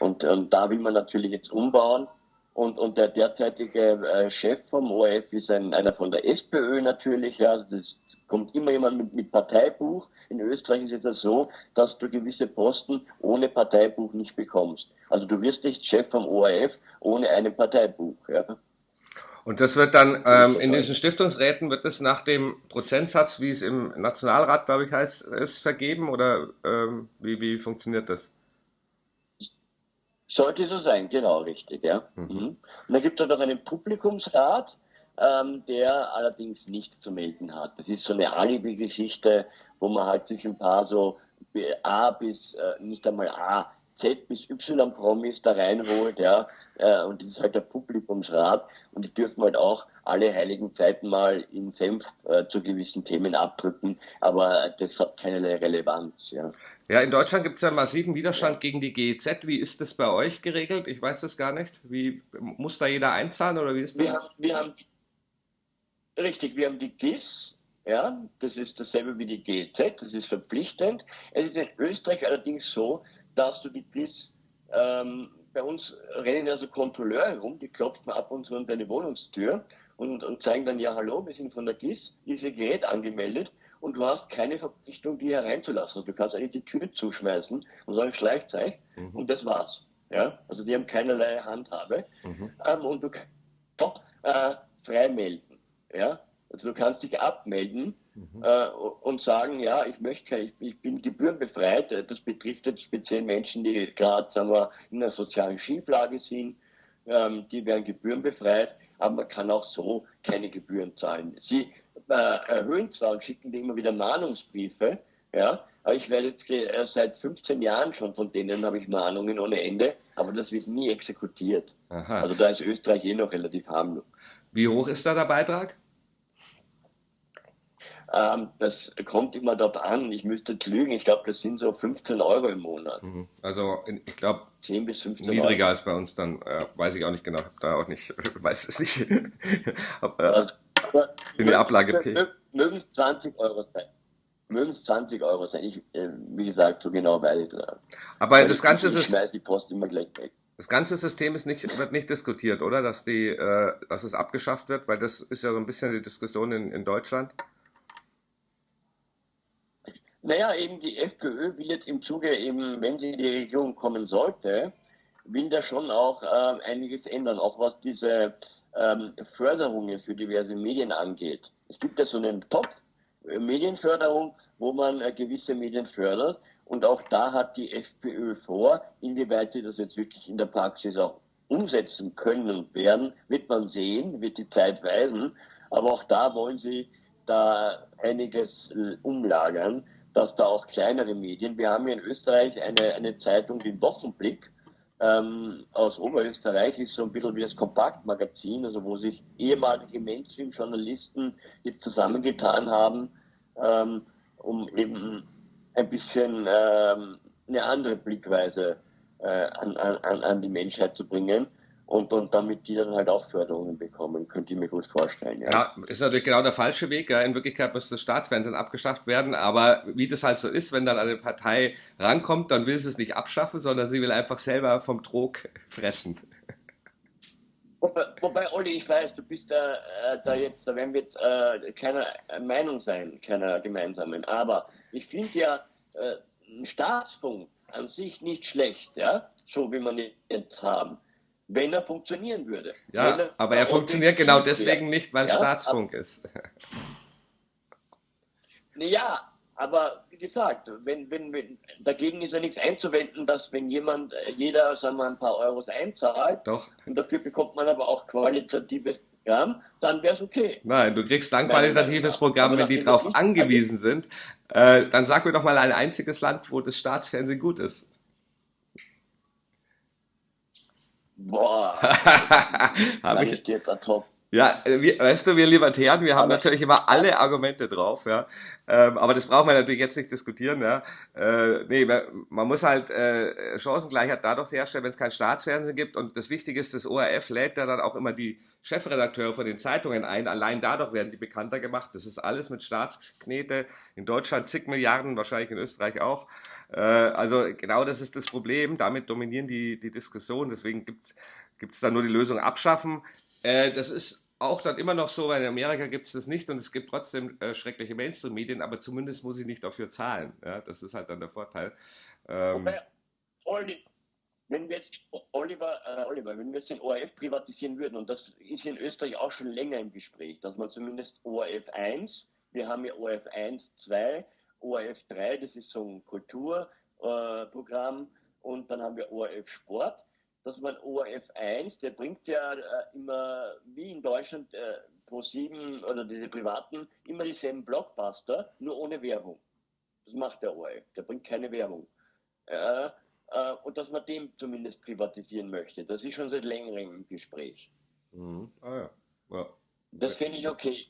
S2: Und, und da will man natürlich jetzt umbauen. Und, und der derzeitige äh, Chef vom ORF ist ein, einer von der SPÖ natürlich, ja, also das kommt immer jemand mit, mit Parteibuch. In Österreich ist es ja so, dass du gewisse Posten ohne Parteibuch nicht bekommst. Also du wirst nicht Chef vom ORF ohne ein Parteibuch. Ja.
S1: Und das wird dann ähm, in diesen Stiftungsräten wird das nach dem Prozentsatz, wie es im Nationalrat, glaube ich, heißt, ist vergeben oder ähm, wie, wie funktioniert das?
S2: Sollte so sein, genau, richtig, ja. Mhm. mhm. Und dann gibt es noch einen Publikumsrat, ähm, der allerdings nicht zu melden hat. Das ist so eine Alibi-Geschichte, wo man halt sich ein paar so A bis, äh, nicht einmal A, Z bis Y-Promis da reinholt, ja, äh, und das ist halt der Publikumsrat und die dürfen halt auch alle heiligen Zeiten mal in Senf äh, zu gewissen Themen abdrücken, aber das hat keinerlei Relevanz. Ja,
S1: ja in Deutschland gibt es ja massiven Widerstand ja. gegen die GEZ. Wie ist das bei euch geregelt? Ich weiß das gar nicht. Wie muss da jeder einzahlen oder wie ist das?
S2: Wir haben, wir haben, richtig, wir haben die GIS, ja, das ist dasselbe wie die GEZ, das ist verpflichtend. Es ist in Österreich allerdings so, dass du die GIS ähm, bei uns rennen also Kontrolleure herum, die klopfen ab und zu an deine Wohnungstür und, und zeigen dann, ja hallo, wir sind von der GIS, diese Gerät angemeldet und du hast keine Verpflichtung, die hereinzulassen. Also du kannst eigentlich die Tür zuschmeißen und sagen Schleichzeug mhm. und das war's. Ja? Also die haben keinerlei Handhabe. Mhm. Ähm, und du kannst äh, frei melden. Ja? Also du kannst dich abmelden mhm. äh, und sagen, ja, ich möchte, ich, ich bin gebührenbefreit. Das betrifft jetzt speziell Menschen, die gerade, sagen wir, in einer sozialen Schieflage sind. Ähm, die werden gebührenbefreit aber man kann auch so keine Gebühren zahlen. Sie äh, erhöhen zwar und schicken immer wieder Mahnungsbriefe, ja, aber ich werde jetzt äh, seit 15 Jahren schon von denen habe ich Mahnungen ohne Ende, aber das wird nie exekutiert. Aha. Also da ist Österreich eh noch relativ harmlos.
S1: Wie hoch ist da der Beitrag?
S2: Ähm, das kommt immer dort an. Ich müsste lügen. Ich glaube, das sind so 15 Euro im Monat. Mhm.
S1: Also ich glaube 10 bis 15 niedriger Euro. als bei uns. Dann äh, weiß ich auch nicht genau. Hab da auch nicht, weiß es nicht. Hab, äh, in der Ablage P.
S2: Mögen es 20 Euro sein. Mögen es 20 Euro sein. Ich, äh, wie gesagt, so genau weiß ich das.
S1: Aber weil das Ganze
S2: ist. Ich die Post immer gleich weg.
S1: Das ganze System ist nicht, wird nicht diskutiert, oder? Dass, die, äh, dass es abgeschafft wird, weil das ist ja so ein bisschen die Diskussion in, in Deutschland.
S2: Naja, eben die FPÖ will jetzt im Zuge, eben, wenn sie in die Regierung kommen sollte, will da schon auch äh, einiges ändern, auch was diese ähm, Förderungen für diverse Medien angeht. Es gibt ja so einen Topf äh, Medienförderung, wo man äh, gewisse Medien fördert. Und auch da hat die FPÖ vor, inwieweit sie das jetzt wirklich in der Praxis auch umsetzen können und werden, wird man sehen, wird die Zeit weisen. Aber auch da wollen sie da einiges äh, umlagern dass da auch kleinere Medien, wir haben hier in Österreich eine, eine Zeitung, den Wochenblick, ähm, aus Oberösterreich, ist so ein bisschen wie das Kompaktmagazin, also wo sich ehemalige Mainstream-Journalisten jetzt zusammengetan haben, ähm, um eben ein bisschen ähm, eine andere Blickweise äh, an, an, an die Menschheit zu bringen und, und damit die dann halt auch Förderungen bekommen, könnte ich mir gut vorstellen. Ja.
S1: ja, ist natürlich genau der falsche Weg. Ja. In Wirklichkeit muss das Staatsfernsehen abgeschafft werden, aber wie das halt so ist, wenn dann eine Partei rankommt, dann will sie es nicht abschaffen, sondern sie will einfach selber vom Trog fressen.
S2: Wobei, wobei Olli, ich weiß, du bist da, äh, da jetzt, da werden wir jetzt äh, keiner Meinung sein, keiner gemeinsamen, aber ich finde ja äh, Staatsfunk an sich nicht schlecht, ja, so wie man jetzt haben wenn er funktionieren würde.
S1: Ja,
S2: er
S1: aber er funktioniert genau deswegen wäre. nicht, weil es ja, Staatsfunk ist.
S2: Ja, aber wie gesagt, wenn, wenn, wenn, dagegen ist ja nichts einzuwenden, dass wenn jemand, jeder, sagen wir, ein paar Euros einzahlt,
S1: Doch.
S2: und dafür bekommt man aber auch qualitatives Programm, dann wäre es okay.
S1: Nein, du kriegst dann qualitatives Programm, wenn die darauf angewiesen sind. Äh, dann sag mir doch mal ein einziges Land, wo das Staatsfernsehen gut ist.
S2: Boah.
S1: Habe ich jetzt ad hoc. Ja, äh, wir, weißt du, wir Libertären, wir haben natürlich immer alle Argumente drauf, ja. Ähm, aber das brauchen wir natürlich jetzt nicht diskutieren, ja. Äh, nee, man muss halt äh, Chancengleichheit dadurch herstellen, wenn es kein Staatsfernsehen gibt. Und das Wichtige ist, das ORF lädt ja dann auch immer die Chefredakteure von den Zeitungen ein. Allein dadurch werden die bekannter gemacht. Das ist alles mit Staatsknete. In Deutschland zig Milliarden, wahrscheinlich in Österreich auch. Äh, also genau das ist das Problem. Damit dominieren die, die Diskussion. Deswegen gibt es da nur die Lösung abschaffen. Äh, das ist auch dann immer noch so, weil in Amerika gibt es das nicht und es gibt trotzdem äh, schreckliche Mainstream-Medien, aber zumindest muss ich nicht dafür zahlen. Ja, das ist halt dann der Vorteil.
S2: Ähm, Olli, wenn wir jetzt, Oliver, äh, Oliver, wenn wir jetzt den ORF privatisieren würden, und das ist in Österreich auch schon länger im Gespräch, dass man zumindest ORF 1, wir haben ja ORF 1, 2, ORF 3, das ist so ein Kulturprogramm, und dann haben wir ORF Sport dass man ORF 1, der bringt ja äh, immer, wie in Deutschland, äh, Pro7 oder diese privaten immer dieselben Blockbuster, nur ohne Werbung. Das macht der ORF, der bringt keine Werbung. Äh, äh, und dass man dem zumindest privatisieren möchte, das ist schon seit längerem im Gespräch.
S1: Mhm. Ah ja. ja.
S2: Das finde ich okay.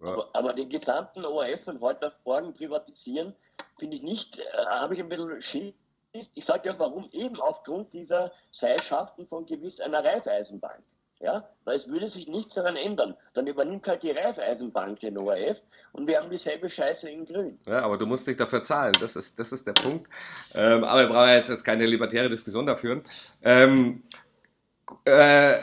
S2: Ja. Aber, aber, den gesamten ORF von heute auf morgen privatisieren, finde ich nicht, äh, habe ich ein bisschen Schiss. Ich sage ja, warum? Eben aufgrund dieser Seilschaften von gewiss einer Reifeisenbank. Ja, weil es würde sich nichts daran ändern. Dann übernimmt halt die Reifeisenbank den ORF und wir haben dieselbe Scheiße in Grün.
S1: Ja, aber du musst dich dafür zahlen, das ist, das ist der Punkt. Ähm, aber wir brauchen jetzt, jetzt keine libertäre Diskussion dafür. Ähm, äh,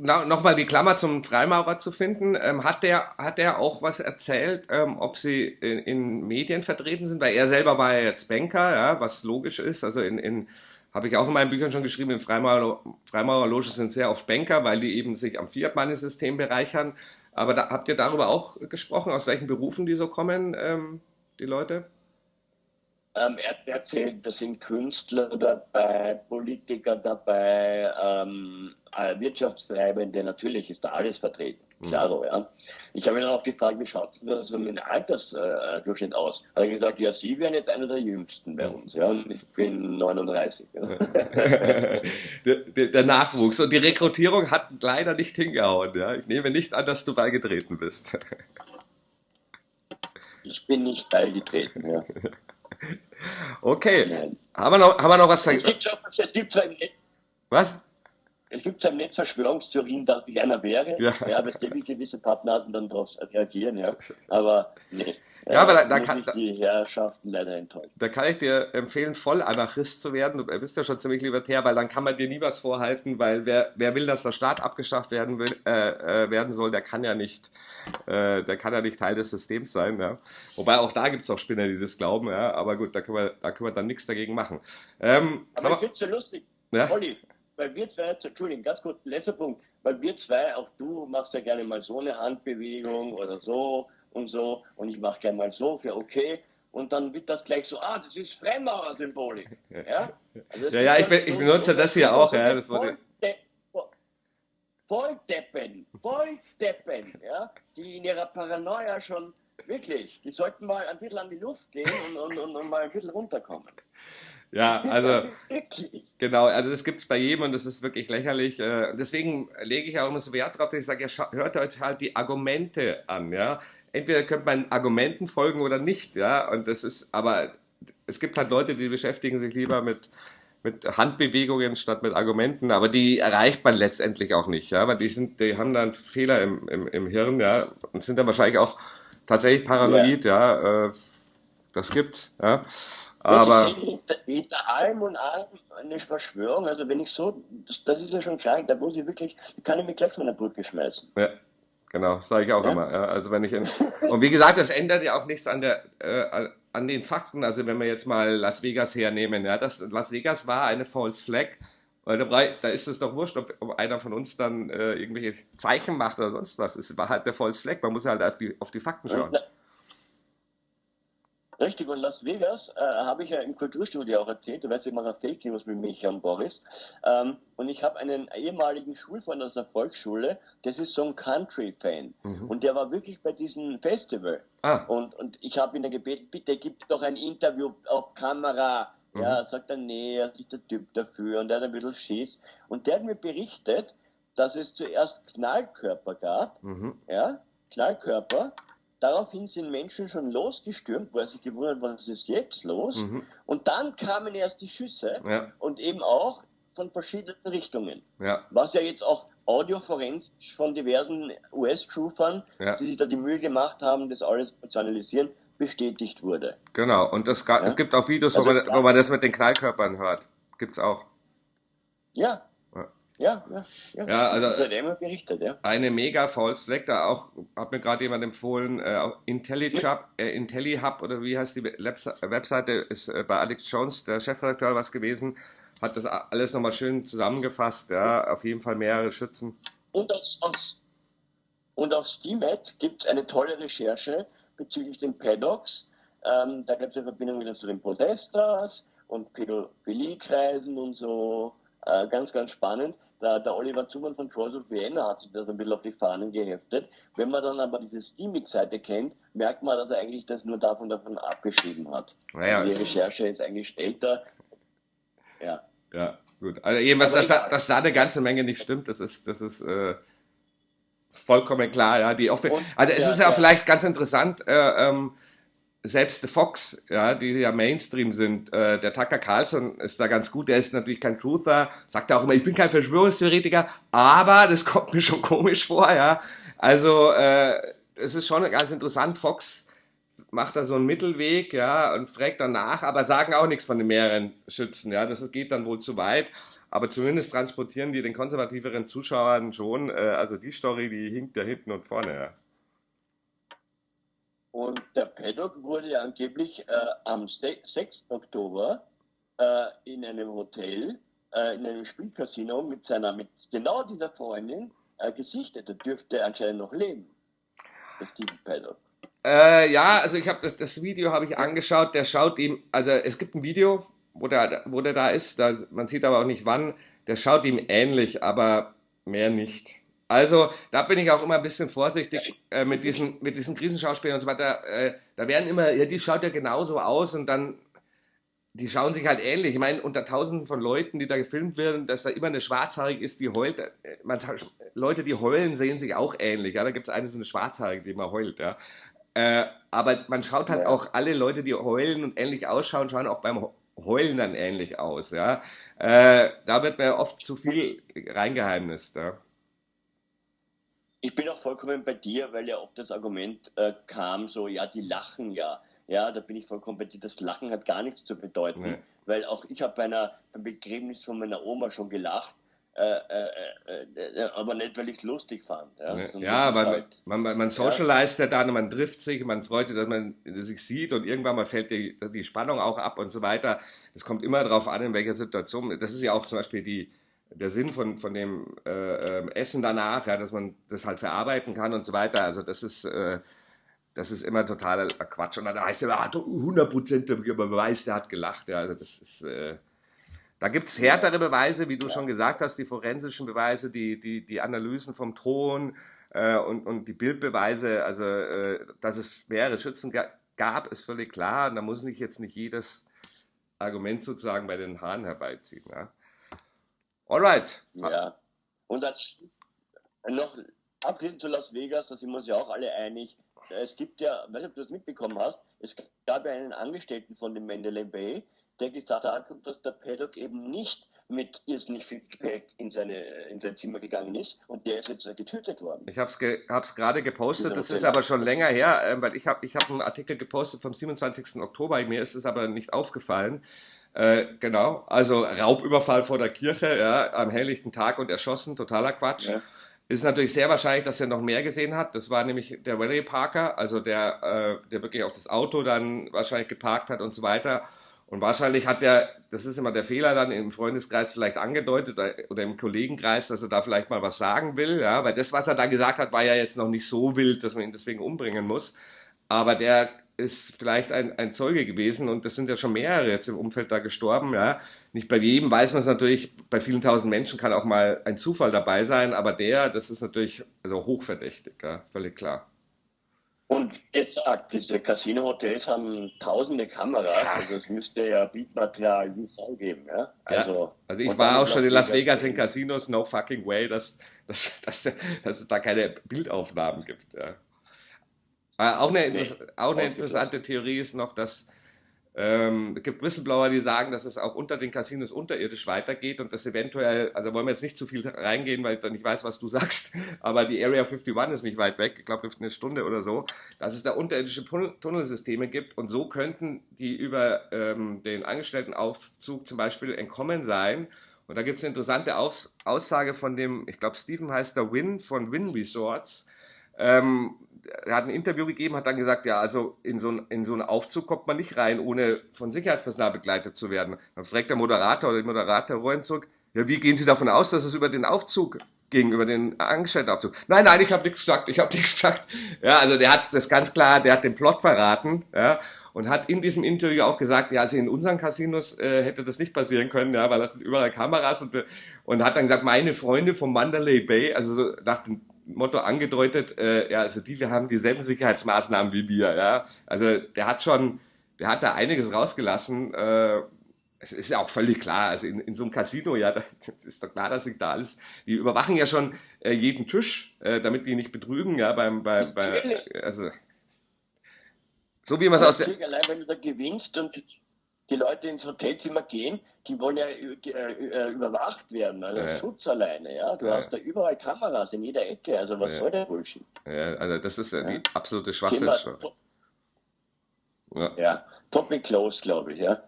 S1: nochmal die Klammer zum Freimaurer zu finden. Ähm, hat der hat der auch was erzählt, ähm, ob sie in, in, Medien vertreten sind? Weil er selber war ja jetzt Banker, ja, was logisch ist. Also in, in habe ich auch in meinen Büchern schon geschrieben, in Freimaurer, Freimaurerloge sind sehr oft Banker, weil die eben sich am Fiat-Money-System bereichern. Aber da, habt ihr darüber auch gesprochen, aus welchen Berufen die so kommen, ähm, die Leute?
S2: Ähm, er erzählt, da sind Künstler dabei, Politiker dabei, ähm, äh, Wirtschaftstreibende, natürlich ist da alles vertreten. Mhm. Klaro, ja. Ich habe ihn dann auch gefragt, wie schaut das mit dem Altersdurchschnitt äh, aus? Hat er gesagt, ja, Sie wären jetzt einer der Jüngsten bei uns, ja, und ich bin 39. Ja.
S1: der, der, der, Nachwuchs und die Rekrutierung hat leider nicht hingehauen, ja. Ich nehme nicht an, dass du beigetreten bist.
S2: ich bin nicht beigetreten, ja.
S1: Okay. Nein. Haben wir noch, haben wir noch was? Es gibt schon, was?
S2: Es gibt im Netz Verschwörungstheorien, dass ich einer wäre. Ja, ja weil gewisse Partner dann darauf reagieren, ja. Aber nee.
S1: Ja, aber da, da kann
S2: die Herrschaften leider enttäuscht.
S1: Da kann ich dir empfehlen, voll Anarchist zu werden. Du bist ja schon ziemlich libertär, weil dann kann man dir nie was vorhalten, weil wer, wer will, dass der Staat abgeschafft werden will, äh, äh, werden soll, der kann ja nicht, äh, der kann ja nicht Teil des Systems sein. Ja. Wobei auch da gibt es auch Spinner, die das glauben, ja. Aber gut, da können wir, da können wir dann nichts dagegen machen.
S2: Ähm, aber, aber ich finde es so lustig. Ja? Olli, weil wir zwei, Entschuldigung, ganz kurz, letzter Punkt, weil wir zwei, auch du machst ja gerne mal so eine Handbewegung oder so und so. Und ich mache gerne mal so für okay. Und dann wird das gleich so, ah, das ist Fremdmauer-Symbolik. Ja,
S1: also ja, ja ich, bin, ich benutze das hier auch, ja, das wurde...
S2: Volldeppen, Volldeppen, ja, die in ihrer Paranoia schon wirklich, die sollten mal ein bisschen an die Luft gehen und, und, und, und mal ein bisschen runterkommen.
S1: Ja, also genau, also das gibt es bei jedem und das ist wirklich lächerlich. Äh, deswegen lege ich auch immer so Wert drauf, dass ich sage, ja, hört euch halt die Argumente an, ja. Entweder könnt man Argumenten folgen oder nicht, ja. Und das ist, aber es gibt halt Leute, die beschäftigen sich lieber mit, mit Handbewegungen statt mit Argumenten, aber die erreicht man letztendlich auch nicht, ja, weil die sind, die haben dann Fehler im, im, im Hirn, ja, und sind dann wahrscheinlich auch tatsächlich paranoid, ja, ja äh, das gibt's, ja. Aber.
S2: Hinter allem und allem eine Verschwörung, also wenn ich so, das, das ist ja schon klar, da muss ich wirklich, kann ich mich gleich von der Brücke schmeißen.
S1: Ja. Genau, sage ich auch ja? immer. Ja, also wenn ich in, und wie gesagt, das ändert ja auch nichts an der äh, an den Fakten. Also wenn wir jetzt mal Las Vegas hernehmen, ja, das Las Vegas war eine False Flag. Da ist es doch wurscht, ob, ob einer von uns dann äh, irgendwelche Zeichen macht oder sonst was. Es war halt eine False Flag. Man muss halt auf die, auf die Fakten schauen.
S2: Richtig, und Las Vegas äh, habe ich ja im Kulturstudio auch erzählt, du weißt, ich mache Fake News mit Micha und Boris. Ähm, und ich habe einen ehemaligen Schulfreund aus der Volksschule, das ist so ein Country-Fan. Mhm. Und der war wirklich bei diesem Festival. Ah. Und, und ich habe ihn dann gebeten, bitte gib doch ein Interview auf Kamera. Mhm. Ja, sagt er, nee, er ist nicht der Typ dafür und er hat ein bisschen Schiss. Und der hat mir berichtet, dass es zuerst Knallkörper gab, mhm. ja, Knallkörper, Daraufhin sind Menschen schon losgestürmt, wo er sich gewundert, was ist jetzt los? Mhm. Und dann kamen erst die Schüsse ja. und eben auch von verschiedenen Richtungen. Ja. Was ja jetzt auch audioforensisch von diversen US-Troopern, ja. die sich da die Mühe gemacht haben, das alles zu analysieren, bestätigt wurde.
S1: Genau, und es gibt auch Videos, also wo, man, wo man das mit den Knallkörpern hört. Gibt's auch.
S2: Ja, ja, ja, ja. ja also das hat immer berichtet, ja.
S1: Eine mega False Flag, da auch, hat mir gerade jemand empfohlen, äh, IntelliHub, äh, IntelliHub oder wie heißt die Webseite, ist äh, bei Alex Jones, der Chefredakteur, was gewesen, hat das alles nochmal schön zusammengefasst, ja, auf jeden Fall mehrere Schützen.
S2: Und aus, aus, und auf SteamEd gibt es eine tolle Recherche bezüglich den Paddocks. Ähm, da gibt es eine Verbindung wieder zu den Protesters und Pädophilie-Kreisen und so. Äh, ganz, ganz spannend der, der Oliver Zumann von Cross of Vienna hat sich das ein bisschen auf die Fahnen geheftet. Wenn man dann aber diese Steamix-Seite kennt, merkt man, dass er eigentlich das nur davon, davon abgeschrieben hat.
S1: Naja,
S2: also die Recherche ist eigentlich älter.
S1: Ja. Ja, gut. Also jedenfalls, dass da, dass da eine ganze Menge nicht stimmt, das ist, das ist äh, vollkommen klar. Ja, die auch, also es ja, ist ja, auch vielleicht ganz interessant, äh, ähm, selbst The Fox, ja, die ja Mainstream sind, äh, der Tucker Carlson ist da ganz gut, der ist natürlich kein Truther, sagt auch immer, ich bin kein Verschwörungstheoretiker, aber das kommt mir schon komisch vor, ja. Also, äh, es ist schon ganz interessant, Fox macht da so einen Mittelweg, ja, und fragt danach, aber sagen auch nichts von den mehreren Schützen, ja, das geht dann wohl zu weit. Aber zumindest transportieren die den konservativeren Zuschauern schon, äh, also die Story, die hinkt ja hinten und vorne, ja.
S2: Und der Paddock wurde angeblich äh, am 6. Oktober äh, in einem Hotel, äh, in einem Spielcasino mit seiner, mit genau dieser Freundin äh, gesichtet. Er dürfte anscheinend noch leben. Der Steven
S1: Paddock. Äh, ja, also ich habe das, das Video habe ich angeschaut. Der schaut ihm, also es gibt ein Video, wo der, wo der da ist. Da, man sieht aber auch nicht wann. Der schaut ihm ähnlich, aber mehr nicht. Also da bin ich auch immer ein bisschen vorsichtig äh, mit, diesen, mit diesen Krisenschauspielern und so weiter. Äh, da werden immer, ja, die schaut ja genauso aus und dann, die schauen sich halt ähnlich. Ich meine, unter tausenden von Leuten, die da gefilmt werden, dass da immer eine Schwarzhaarige ist, die heult. Äh, man, Leute, die heulen, sehen sich auch ähnlich. Ja? Da gibt es eine so eine Schwarzhaarige, die immer heult. Ja? Äh, aber man schaut halt auch alle Leute, die heulen und ähnlich ausschauen, schauen auch beim Heulen dann ähnlich aus. Ja? Äh, da wird mir oft zu viel reingeheimnist. Ja?
S2: Ich bin auch vollkommen bei dir, weil ja oft das Argument äh, kam, so, ja, die lachen ja. Ja, da bin ich vollkommen bei dir. Das Lachen hat gar nichts zu bedeuten, nee. weil auch ich habe bei einer, beim Begräbnis von meiner Oma schon gelacht. Äh, äh, äh, äh aber nicht, weil ich es lustig fand.
S1: Ja, ja man, halt, man, man, man socialized ja. dann, man trifft sich, man freut sich, dass man sich sieht und irgendwann mal fällt die, die Spannung auch ab und so weiter. Es kommt immer darauf an, in welcher Situation. Das ist ja auch zum Beispiel die, der Sinn von, von dem äh, ähm, Essen danach, ja, dass man das halt verarbeiten kann und so weiter. Also das ist, äh, das ist immer totaler Quatsch. Und dann heißt er, ah, 100% Beweis, der hat gelacht. Ja, also das ist, äh, da gibt es härtere Beweise, wie du schon gesagt hast, die forensischen Beweise, die, die, die Analysen vom Ton äh, und, und die Bildbeweise. Also, äh, dass es schwere Schützen gab, ist völlig klar. Und da muss ich jetzt nicht jedes Argument sozusagen bei den Haaren herbeiziehen. Ja. Alright.
S2: Ja. Und das, noch abschließend zu Las Vegas, da sind wir uns ja auch alle einig. Es gibt ja, weiß nicht, ob du das mitbekommen hast, es gab ja einen Angestellten von dem Mandalay Bay, der gesagt hat, dass der Paddock eben nicht mit irrsinnig viel Gepäck in, seine, in sein Zimmer gegangen ist und der ist jetzt getötet worden.
S1: Ich habe es ge gerade gepostet, das ist aber schon länger her, äh, weil ich habe ich hab einen Artikel gepostet vom 27. Oktober, mir ist es aber nicht aufgefallen. Äh, genau, also Raubüberfall vor der Kirche, ja, am helllichten Tag und erschossen, totaler Quatsch. Ja. Ist natürlich sehr wahrscheinlich, dass er noch mehr gesehen hat. Das war nämlich der Rally Parker, also der, äh, der wirklich auch das Auto dann wahrscheinlich geparkt hat und so weiter. Und wahrscheinlich hat der, das ist immer der Fehler dann im Freundeskreis vielleicht angedeutet oder, oder, im Kollegenkreis, dass er da vielleicht mal was sagen will, ja, weil das, was er da gesagt hat, war ja jetzt noch nicht so wild, dass man ihn deswegen umbringen muss. Aber der ist vielleicht ein, ein Zeuge gewesen und das sind ja schon mehrere jetzt im Umfeld da gestorben. Ja. Nicht bei jedem weiß man es natürlich, bei vielen tausend Menschen kann auch mal ein Zufall dabei sein, aber der, das ist natürlich also hochverdächtig, ja, völlig klar.
S2: Und jetzt sagt, diese Casino-Hotels haben tausende Kameras, also es müsste ja Bildmaterial Sau geben. Ja?
S1: Also, ja, also ich war auch schon in Las Vegas in Casinos, no fucking way, dass, dass, dass, dass es da keine Bildaufnahmen gibt. Ja. Äh, auch eine, nee, auch eine interessante Theorie ist noch, dass ähm, es gibt Whistleblower, die sagen, dass es auch unter den Casinos unterirdisch weitergeht und dass eventuell, also wollen wir jetzt nicht zu viel reingehen, weil ich dann nicht weiß, was du sagst, aber die Area 51 ist nicht weit weg, ich glaube eine Stunde oder so, dass es da unterirdische Tunnelsysteme gibt und so könnten die über ähm, den Angestelltenaufzug zum Beispiel entkommen sein. Und da gibt es eine interessante Aus Aussage von dem, ich glaube Steven heißt der Win von Win Resorts, ähm, er hat ein Interview gegeben, hat dann gesagt, ja, also in so, ein, in so einen Aufzug kommt man nicht rein, ohne von Sicherheitspersonal begleitet zu werden. Dann fragt der Moderator oder die Moderatorin zurück, ja, wie gehen Sie davon aus, dass es über den Aufzug gegenüber den Angestelltenaufzug. Nein, nein, ich habe nichts gesagt, ich habe nichts gesagt. Ja, also der hat das ganz klar, der hat den Plot verraten, ja, und hat in diesem Interview auch gesagt, ja, also in unseren Casinos äh, hätte das nicht passieren können, ja, weil das sind überall Kameras und, und hat dann gesagt, meine Freunde vom Mandalay Bay, also so nach dem Motto angedeutet, äh, ja, also die, wir haben dieselben Sicherheitsmaßnahmen wie wir, ja. Also der hat schon, der hat da einiges rausgelassen, äh, es ist ja auch völlig klar, also in, in so einem Casino, ja, das ist doch klar, dass ich da alles, die überwachen ja schon äh, jeden Tisch, äh, damit die nicht betrügen, ja, beim, bei, bei also, so wie man es aus der...
S2: Allein wenn du da gewinnst und die Leute ins Hotelzimmer gehen, die wollen ja äh, äh überwacht werden, also ja. Schutz alleine, ja. Du ja. hast da überall Kameras in jeder Ecke, also was ja. soll der Bullshit?
S1: Ja, also das ist ja, die absolute Schwachsinnsstoffe.
S2: Ja. ja, Topic close, glaube ich, ja.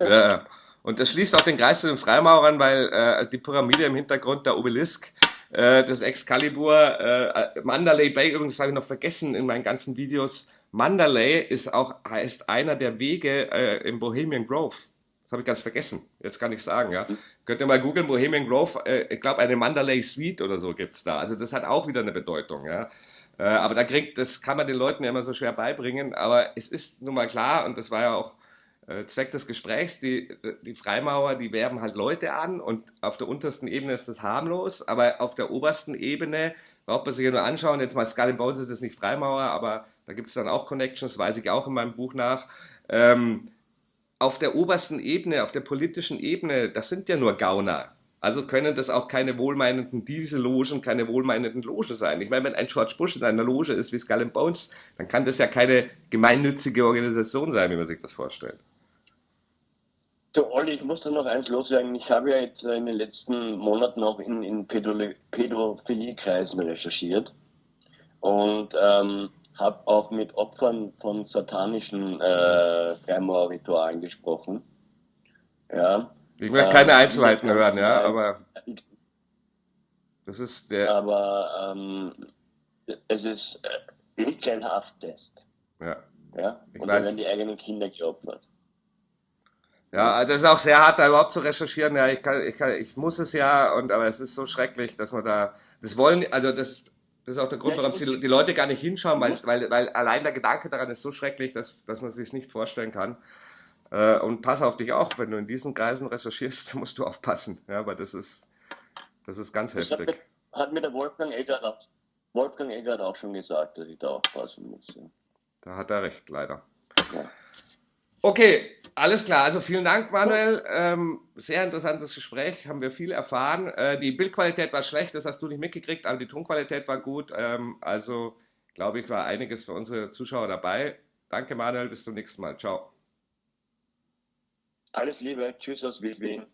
S1: ja. Und das schließt auch den Kreis zu den Freimaurern, weil äh, die Pyramide im Hintergrund, der Obelisk, äh, das Excalibur, äh, Mandalay Bay, übrigens habe ich noch vergessen in meinen ganzen Videos. Mandalay ist auch heißt einer der Wege äh, im Bohemian Grove. Das habe ich ganz vergessen. Jetzt kann ich sagen, ja. Könnt ihr mal googeln, Bohemian Grove, äh, ich glaube eine Mandalay Suite oder so gibt's da. Also das hat auch wieder eine Bedeutung, ja. Äh, aber da kriegt, das kann man den Leuten ja immer so schwer beibringen. Aber es ist nun mal klar, und das war ja auch äh, Zweck des Gesprächs, die, die Freimaurer, die werben halt Leute an und auf der untersten Ebene ist das harmlos, aber auf der obersten Ebene braucht man sich ja nur anschauen. Jetzt mal Skull Bones ist es nicht Freimaurer, aber da gibt es dann auch Connections, weiß ich auch in meinem Buch nach. Ähm, auf der obersten Ebene, auf der politischen Ebene, das sind ja nur Gauner. Also können das auch keine wohlmeinenden Diesellogen, keine wohlmeinenden Logen sein. Ich meine, wenn ein George Bush in einer Loge ist wie Skull Bones, dann kann das ja keine gemeinnützige Organisation sein, wie man sich das vorstellt.
S2: Du, Olli, ich muss da noch eins loswerden. Ich habe ja jetzt in den letzten Monaten auch in, in Pädophilie-Kreisen recherchiert und ähm, habe auch mit Opfern von satanischen äh, Freimaurer-Ritualen gesprochen. Ja,
S1: ich möchte keine ähm, Einzelheiten hören, ja, aber das ist der.
S2: Aber ähm, es ist äh, nicht kein Hafttest.
S1: Ja.
S2: ja? Und dann werden die eigenen Kinder geopfert.
S1: Ja, das ist auch sehr hart, da überhaupt zu recherchieren. Ja, ich, kann, ich, kann, ich muss es ja, und aber es ist so schrecklich, dass man da. Das wollen, also das, das ist auch der Grund, warum die, die Leute gar nicht hinschauen, weil, weil, weil allein der Gedanke daran ist so schrecklich, dass, dass man es sich nicht vorstellen kann. Äh, und pass auf dich auch, wenn du in diesen Kreisen recherchierst, musst du aufpassen, ja, weil das ist, das ist ganz das heftig.
S2: Hat, hat mir der Wolfgang Eggert auch, Wolfgang Eggert auch schon gesagt, dass ich da aufpassen muss. Ja.
S1: Da hat er recht, leider. Ja. Okay, alles klar. Also vielen Dank, Manuel. Ähm, sehr interessantes Gespräch, haben wir viel erfahren. Äh, die Bildqualität war schlecht, das hast du nicht mitgekriegt, aber die Tonqualität war gut. Ähm, also glaube ich, war einiges für unsere Zuschauer dabei. Danke, Manuel. Bis zum nächsten Mal. Ciao.
S2: Alles Liebe, tschüss aus Wien.